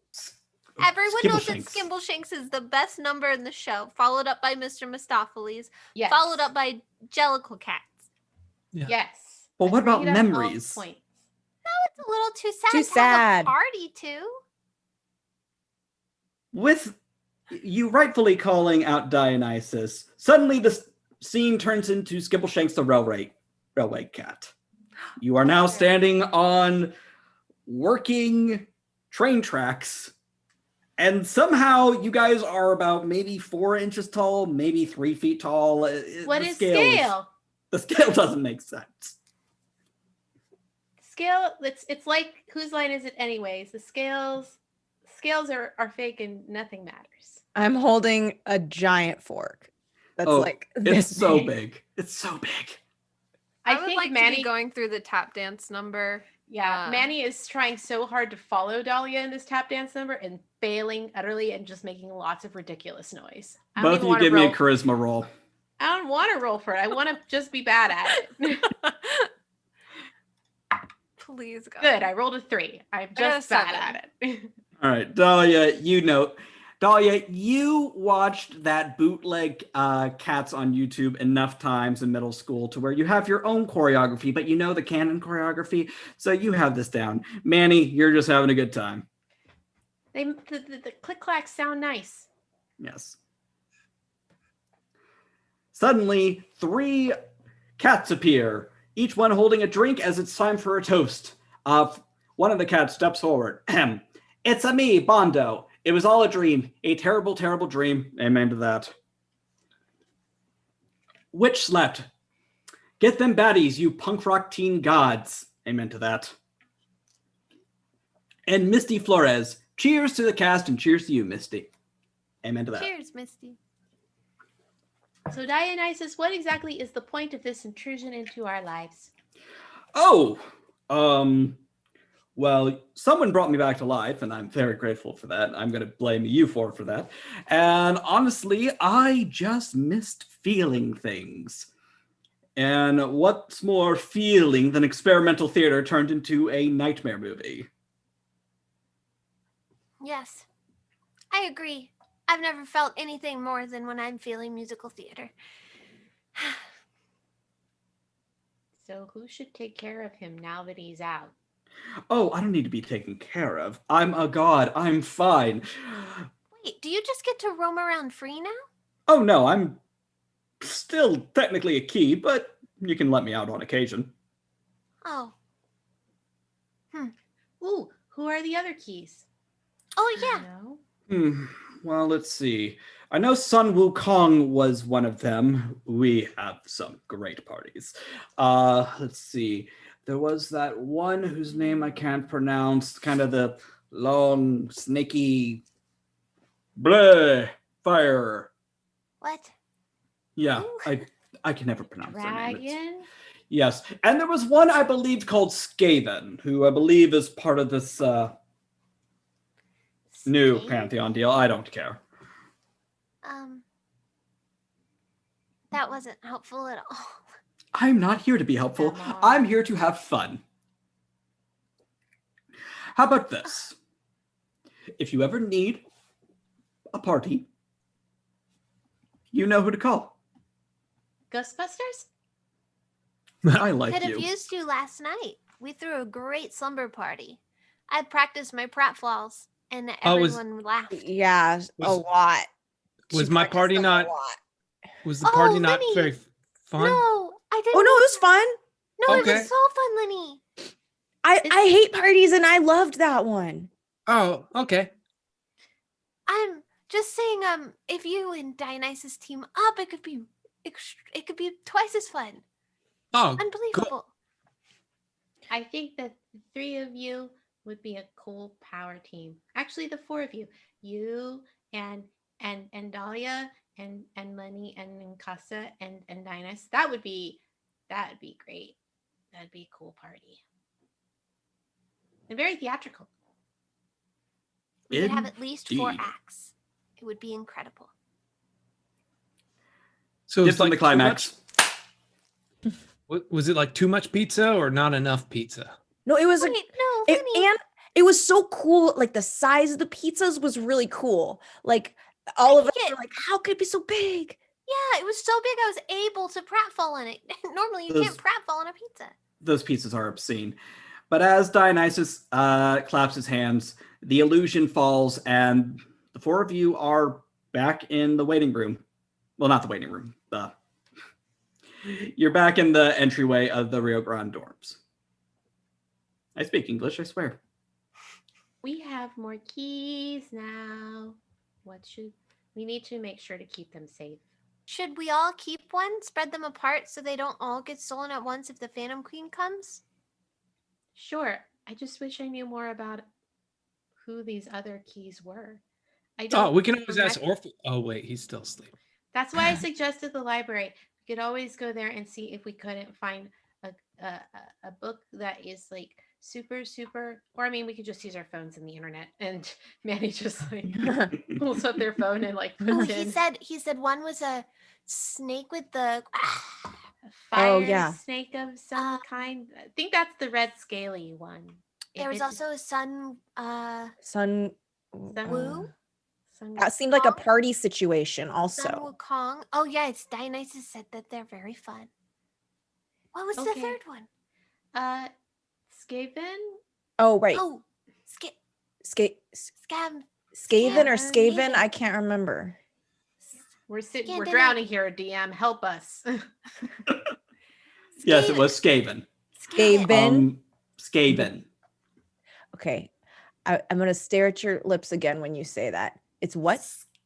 Everyone knows that Skimbleshanks. Skimble Shanks is the best number in the show, followed up by Mr. Mistoffelees, Yes. followed up by Jellicle Cats. Yes. Well, what about Agreed on all memories? points. It's a little too sad Too to sad. have a party too. With you rightfully calling out Dionysus, suddenly the scene turns into Skimbleshanks the railway railway cat. You are now standing on working train tracks, and somehow you guys are about maybe four inches tall, maybe three feet tall. Uh, it- What the is scale is- scale? the scale doesn't make sense. Scale it's it's like whose line is it anyways? The scales scales are, are fake and nothing matters. I'm holding a giant fork. That's Oh, like It's this so big. big. It's so big. I, I, would think like Manny be going through the tap dance number. Yeah, Uh, Manny is trying so hard to follow Dahlia in this tap dance number and failing utterly and just making lots of ridiculous noise. I Both of you wanna give me a charisma roll. I don't want to roll for it. I want to just be bad at it. Please, God. Good. I rolled a three. I'm just bad seven. at it. All right, Dahlia, you know, Dahlia, you watched that bootleg uh, Cats on YouTube enough times in middle school to where you have your own choreography, but you know the canon choreography, so you have this down. Manny, you're just having a good time. they the, the, the click clacks sound nice. Yes. Suddenly, three cats appear, each one holding a drink as it's time for a toast. Uh, one of the cats steps forward. It's a me, Bondo. It was all a dream. A terrible, terrible dream. Amen to that. Witch slept. Get them baddies, you punk rock teen gods. Amen to that. And Misty Flores. Cheers to the cast and cheers to you, Misty. Amen to that. Cheers, Misty. So Dionysus, what exactly is the point of this intrusion into our lives? Oh, um, well, someone brought me back to life, and I'm very grateful for that. I'm going to blame you for for that. And honestly, I just missed feeling things. And what's more feeling than experimental theater turned into a nightmare movie? Yes, I agree. I've never felt anything more than when I'm feeling musical theater. So who should take care of him now that he's out? Oh, I don't need to be taken care of. I'm a god. I'm fine. Wait, do you just get to roam around free now? Oh no, I'm still technically a key, but you can let me out on occasion. Oh, Hmm. Ooh, who are the other keys? oh yeah. Hmm. Well, let's see. I know Sun Wukong was one of them. We have some great parties. Uh, let's see. There was that one whose name I can't pronounce, kind of the long, snaky, bleh, fire. What? Yeah, Ooh. I I can never pronounce their name. It's- Dragon? Yes, and there was one I believe called Skaven, who I believe is part of this uh, new Snake? Pantheon deal. I don't care. Um, that wasn't helpful at all. I'm not here to be helpful. Come. I'm here to have fun. How about this? if you ever need a party, you know who to call. Ghostbusters? I like Could have you. used you last night. We threw a great slumber party. I practiced my pratfalls, and Oh, was- everyone laughed. Yeah, a lot. was She my party not- Was the Oh, party not Lenny. very fun? No, I didn't. Oh no, it was fun. No, it was so fun, Lenny. I It's- I hate parties and I loved that one. Oh, okay. I'm just saying, um, if you and Dionysus team up, it could be, it could be twice as fun. Oh, Unbelievable. I think that the three of you would be a cool power team. Actually, the four of you, you and and and Dahlia and and Lenny and Ninkasi and and Dinas. That would be that would be great. That'd be a cool party. And very theatrical. We could have at least four acts. It would be incredible. so Dips it's on the like too much- climax. Was it like too much pizza or not enough pizza? No, it was a no, it, Lenny. and it was so cool. Like the size of the pizzas was really cool. Like all of us think were it- like, how could it be so big? Yeah, it was so big I was able to pratfall on it. Normally you Those- can't pratfall on a pizza. Those pieces are obscene. But as Dionysus uh, claps his hands, the illusion falls, and the four of you are back in the waiting room. Well, not the waiting room. The you're back in the entryway of the Rio Grande dorms. I speak English, I swear. We have more keys now. What should we need to make sure to keep them safe? Should we all keep one, spread them apart so they don't all get stolen at once if the Phantom Queen comes? Sure. I just wish I knew more about who these other keys were. I oh, don't Oh, we can always ask remem- Orph. Oh wait, he's still asleep. That's why I suggested the library. We could always go there and see if we couldn't find a a, a- a book that is like super super or I mean we could just use our phones and the internet and Manny just like pulls up their phone and like puts Oh, in he said he said one was a snake with the fire Oh, yeah. snake of some Uh, kind. I think that's the red scaly one. If there was also a sun uh Sun Sun- Woo? some- That seemed like a party situation also. Sun also. Wukong. Oh yeah, it's Dionysus said that they're very fun. What was Okay. the third one? uh Skaven? Oh, right. Oh, Sk- Ska- Scam. Skaven or Skaven. Skaven? I can't remember. We're sitting Yeah, we're drowning here, DM. Help us. Yes, it was Skaven. Skaven. Ben? Um, Skaven. Okay. I, I'm going to stare at your lips again when you say that. It's what?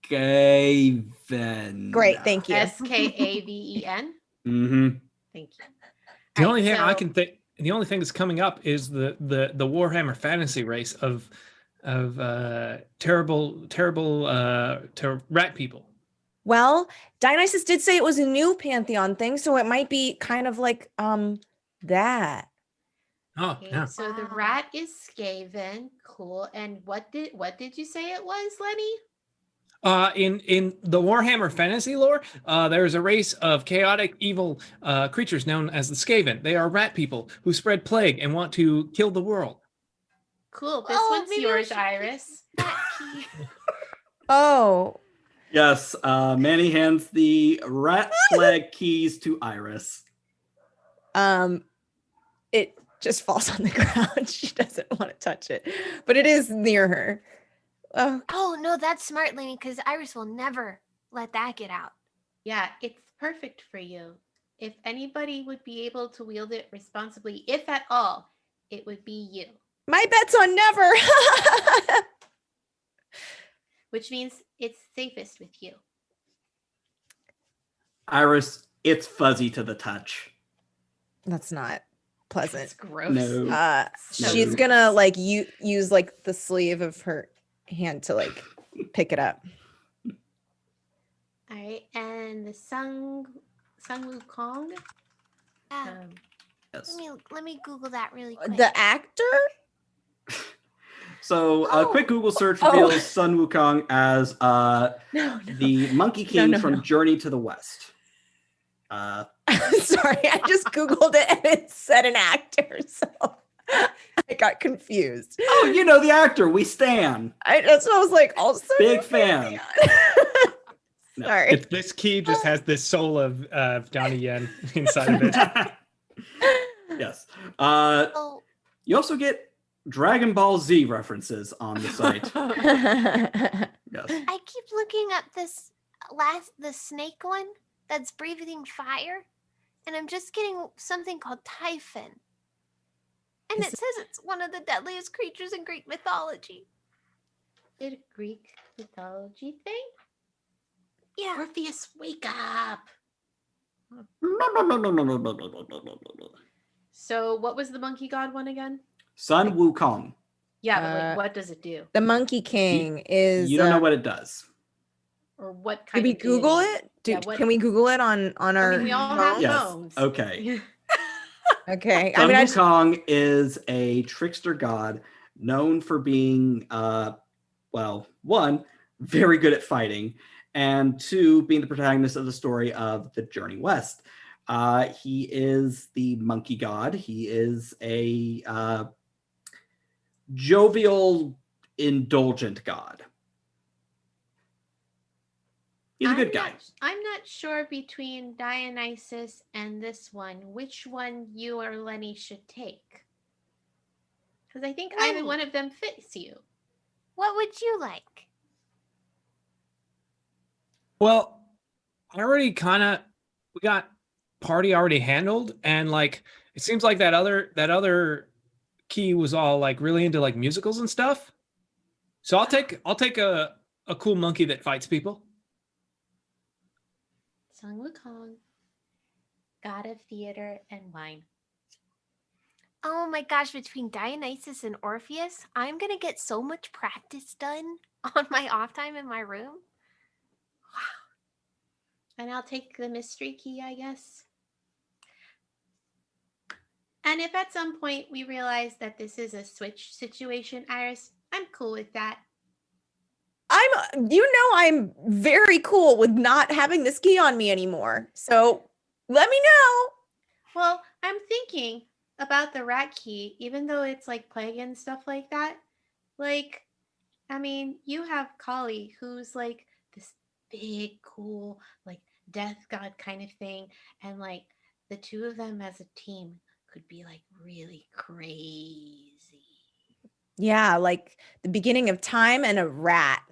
Skaven. Great. Thank you. S K A V E N. Mm-hmm. Thank you. The Alright, only thing I can think, the only thing that's coming up is the the the Warhammer Fantasy race of of uh terrible terrible uh ter- rat people. Well, Dionysus did say it was a new Pantheon thing, so it might be kind of like um that. Oh, Okay, yeah. so the rat is Skaven. Cool. And what did what did you say it was, Lenny? Uh, in in the Warhammer fantasy lore, uh, there is a race of chaotic, evil uh, creatures known as the Skaven. They are rat people who spread plague and want to kill the world. Cool. This Oh, one's yours, Iris. Oh, Yes, uh, Manny hands the rat flag keys to Iris. um it just falls on the ground. she doesn't want to touch it. But it is near her. Oh, Oh no, that's smart, Lenny, because Iris will never let that get out. Yeah, it's perfect for you. If anybody would be able to wield it responsibly, if at all, it would be you. my bet's on never. Which means it's safest with you. Iris, it's fuzzy to the touch. That's not pleasant. It's gross. No. Uh So- she's gonna like you use like the sleeve of her hand to like pick it up. All right, and the Sung Sung Wukong. Yeah. Um, Yes. let me let me Google that really quick. The actor? So a Oh. quick Google search Oh. reveals Sun Wukong as uh, No, no. the Monkey No, King no, from no. Journey to the West. Uh, Sorry, I just Googled it and it said an actor. So I I got confused. Oh, you know the actor. We stan. I that's what I was like. Also, Big fan. No. Sorry. If this key just has this soul of uh, Donnie Yen inside of it. yes. Uh, Oh, you also get Dragon Ball Z references on the site. Yes. I keep looking up this last the snake one that's breathing fire, and I'm just getting something called Typhon. And Is it says it's one of the deadliest creatures in Greek mythology. Did a Greek mythology thing? Yeah. Orpheus, wake up. So, what was the monkey god one again? Sun Wukong. Yeah, but Uh, like, what does it do, the Monkey King is. You don't know uh, what it does. or what kind? Did we Google it? Do, Yeah, what- Can we Google it on on I our? mean, we all have? Yes. phones. Okay. Okay. I mean, I just, Wukong is a trickster god known for being, uh, well, one, very good at fighting, and two, being the protagonist of the story of the Journey West. Uh, he is the monkey god. He is a uh, jovial, indulgent god. He's a I'm good guy. Not, I'm not sure between Dionysus and this one, which one you or Lenny should take. Because I think either one of them fits you. What would you like? Well, I already kind of we got party already handled, and like it seems like that other that other key was all like really into like musicals and stuff. So I'll take I'll take a a cool monkey that fights people. Sun Wukong, god of theater and wine. Oh my gosh, between Dionysus and Orpheus, I'm gonna get so much practice done on my off time in my room. Wow. And I'll take the mystery key, I guess. And if at some point we realize that this is a switch situation, Iris, I'm cool with that. I'm. You know, I'm very cool with not having this key on me anymore. So let me know. Well, I'm thinking about the rat key, even though it's like plague and stuff like that. Like, I mean, you have Kali, who's like this big, cool, like death god kind of thing. And like the two of them as a team could be like really crazy. Yeah, like the beginning of time and a rat.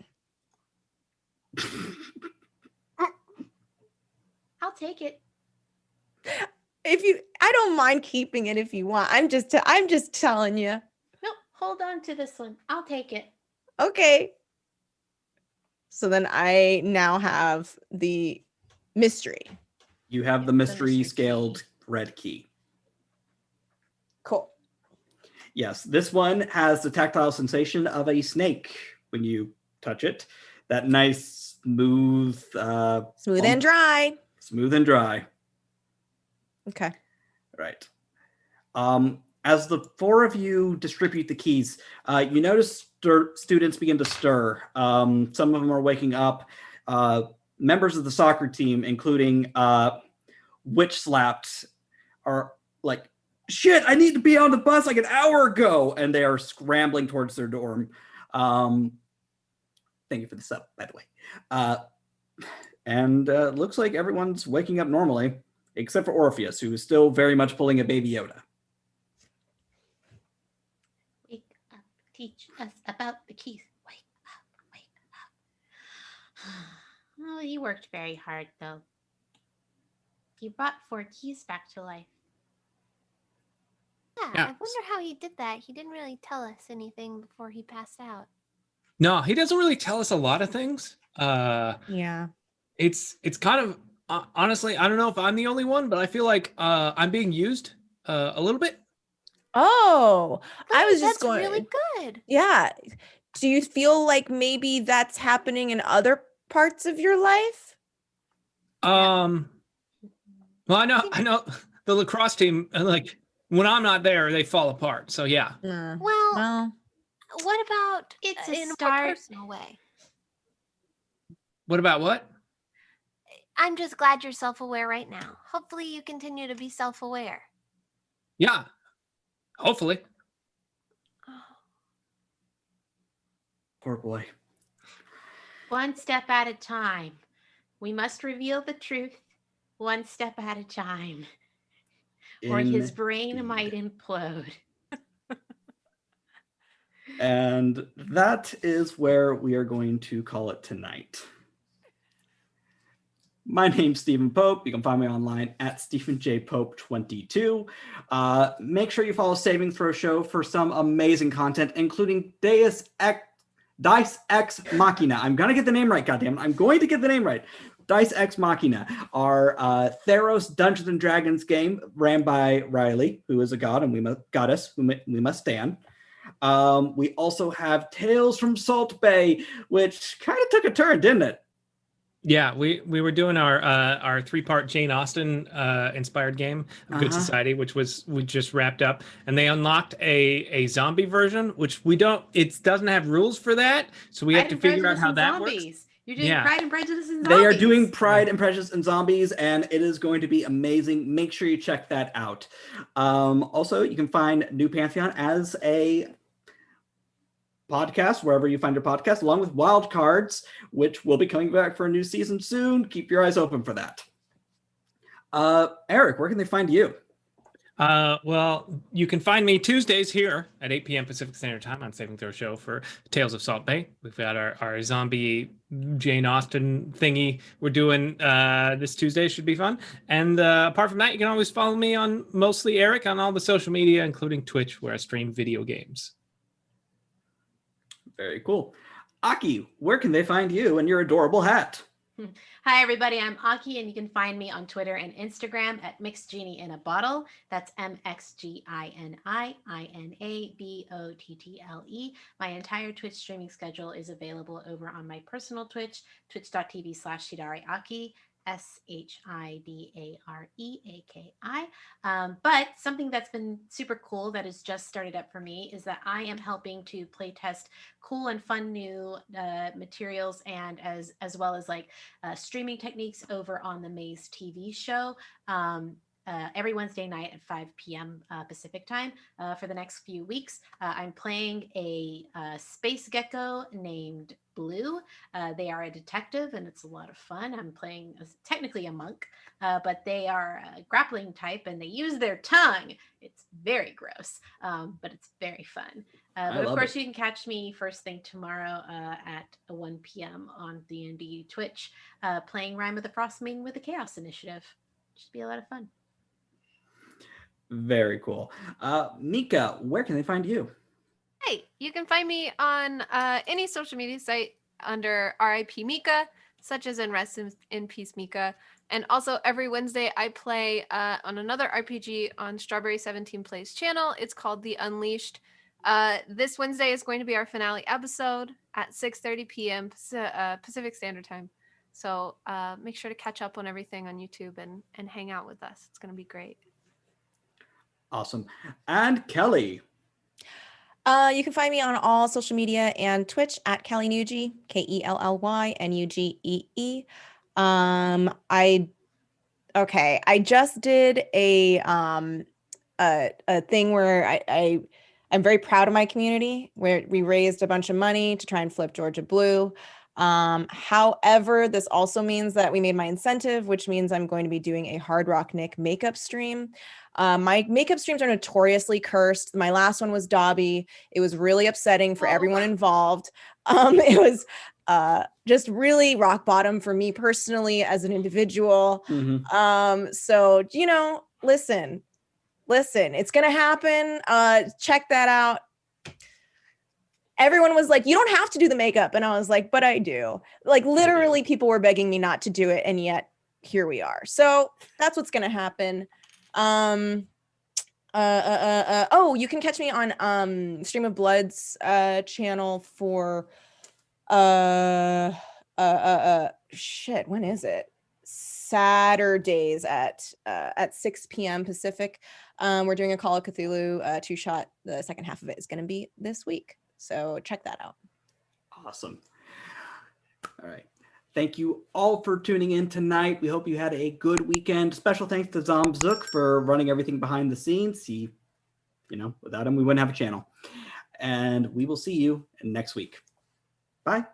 I'll take it. If you, I don't mind keeping it if you want. I'm just, i I'm just telling you. Nope, hold on to this one. I'll take it. Okay. So then I now have the mystery. You have the The mystery mystery scaled key. red key. Cool. Yes, this one has the tactile sensation of a snake when you touch it. That nice, smooth, uh, Smooth Um, and dry. smooth and dry. Okay. Right. Um, as the four of you distribute the keys, uh, you notice stir- students begin to stir. Um, some of them are waking up. Uh, members of the soccer team, including uh, Witch Slapped, are like, shit, I need to be on the bus like an hour ago. And they are scrambling towards their dorm. Um, thank you for the sub, by the way. Uh, and uh, looks like everyone's waking up normally except for Orpheus, who is still very much pulling a baby Yoda. Wake up, teach us about the keys. Wake up, wake up. oh, he worked very hard, though. He brought four keys back to life. Yeah, Yeah. I wonder how he did that. He didn't really tell us anything before he passed out. No, he doesn't really tell us a lot of things. Uh, Yeah. it's it's kind of uh, honestly, I don't know if I'm the only one, but I feel like uh, I'm being used uh, a little bit. Oh, I Good, was just that's going. really good. Yeah. Do you feel like maybe that's happening in other parts of your life? Um, well, I know, I know the lacrosse team. Like when I'm not there, they fall apart. So yeah, Well, well, what about it's uh, a in start. a personal way? What about what? I'm just glad you're self-aware right now. Hopefully you continue to be self-aware. Yeah, hopefully. Oh. Poor boy. One step at a time. We must reveal the truth one step at a time, or his brain might implode and that is where we are going to call it tonight. My name's Stephen Pope. You can find me online at Stephen J. Pope22. Uh, make sure you follow Saving Throw Show for some amazing content, including Deus Ex, Dice Ex Machina. I'm going to get the name right, goddamn. I'm going to get the name right. Dice Ex Machina, our uh, Theros Dungeons and Dragons game ran by Riley, who is a god and we must goddess, who we must stand. Um, we also have Tales from Salt Bay, which kind of took a turn, didn't it? Yeah, we we were doing our uh, our three part Jane Austen uh, inspired game, Good uh -huh. Society, which was we just wrapped up, and they unlocked a a zombie version, which we don't. It doesn't have rules for that, so we have to figure out how that zombies. works. You're doing yeah. Pride and Prejudice and Zombies. They are doing Pride and Prejudice and Zombies, and it is going to be amazing. Make sure you check that out. Um, also, you can find New Pantheon as a podcast wherever you find your podcast, along with Wild Cards, which will be coming back for a new season soon. Keep your eyes open for that. Uh, Eric, where can they find you? Uh, well, you can find me Tuesdays here at 8 p.m. Pacific Standard Time on Saving Throw Show for Tales of Salt Bay. We've got our, our zombie Jane Austen thingy we're doing uh, this Tuesday. Should be fun. And uh, apart from that, you can always follow me on mostly Eric on all the social media, including Twitch, where I stream video games. Very cool. Aki, where can they find you and your adorable hat? Hi, everybody. I'm Aki, and you can find me on Twitter and Instagram at Mixed Genie in a Bottle. That's M X G I N I I N A B O T T L E. My entire Twitch streaming schedule is available over on my personal Twitch, twitch.tv slash Shidare Aki. S H I D A R E A K I. Um, but something that's been super cool that has just started up for me is that I am helping to play test cool and fun new uh, materials and as as well as like uh, streaming techniques over on the Maze TV show. Um, uh, every Wednesday night at 5 p.m. Uh, Pacific time uh, for the next few weeks. Uh, I'm playing a, a, space gecko named Blue. Uh, they are a detective and it's a lot of fun. I'm playing as technically a monk, uh, but they are a grappling type and they use their tongue. It's very gross, um, but it's very fun. but of course, it. you can catch me first thing tomorrow at 1 p.m. on D&D Twitch playing Rime of the Frostmaiden with the Chaos Initiative. It Should be a lot of fun. Very cool. Uh, Mika, where can they find you? Hey, you can find me on uh, any social media site under RIP Mika, such as in Rest in Peace Mika. And also every Wednesday I play uh, on another RPG on Strawberry 17 Plays channel. It's called The Unleashed. Uh, this Wednesday is going to be our finale episode at 6.30 p.m. Uh, Pacific Standard Time. So uh, make sure to catch up on everything on YouTube and, and hang out with us. It's going to be great. Awesome. And Kelly. Uh, you can find me on all social media and Twitch at Kelly Nugee, K-E-L-L-Y N-U-G-E-E. Um, I, okay, I just did a, um, a, a thing where I, I, I'm very proud of my community where we raised a bunch of money to try and flip Georgia Blue. Um, however, this also means that we made my incentive, which means I'm going to be doing a Hard Rock Nick makeup stream. Um, my makeup streams are notoriously cursed. My last one was Dobby. It was really upsetting for oh. everyone involved. Um, it was uh, just really rock bottom for me personally as an individual. Mm -hmm. um, so, you know, listen, listen, it's going to happen. Uh, check that out everyone was like, you don't have to do the makeup. And I was like, but I do. Like literally people were begging me not to do it. And yet here we are. So that's what's going to happen. Um, uh, uh, uh, uh, oh, you can catch me on um, Stream of Blood's uh, channel for uh, uh, uh, uh, shit. When is it? Saturdays at uh, at 6 p.m. Pacific. Um, we're doing a Call of Cthulhu uh, two shot. The second half of it is going to be this week. So check that out. Awesome. All right. Thank you all for tuning in tonight. We hope you had a good weekend. Special thanks to Zomzook for running everything behind the scenes. He, you know, without him, we wouldn't have a channel. And we will see you next week. Bye.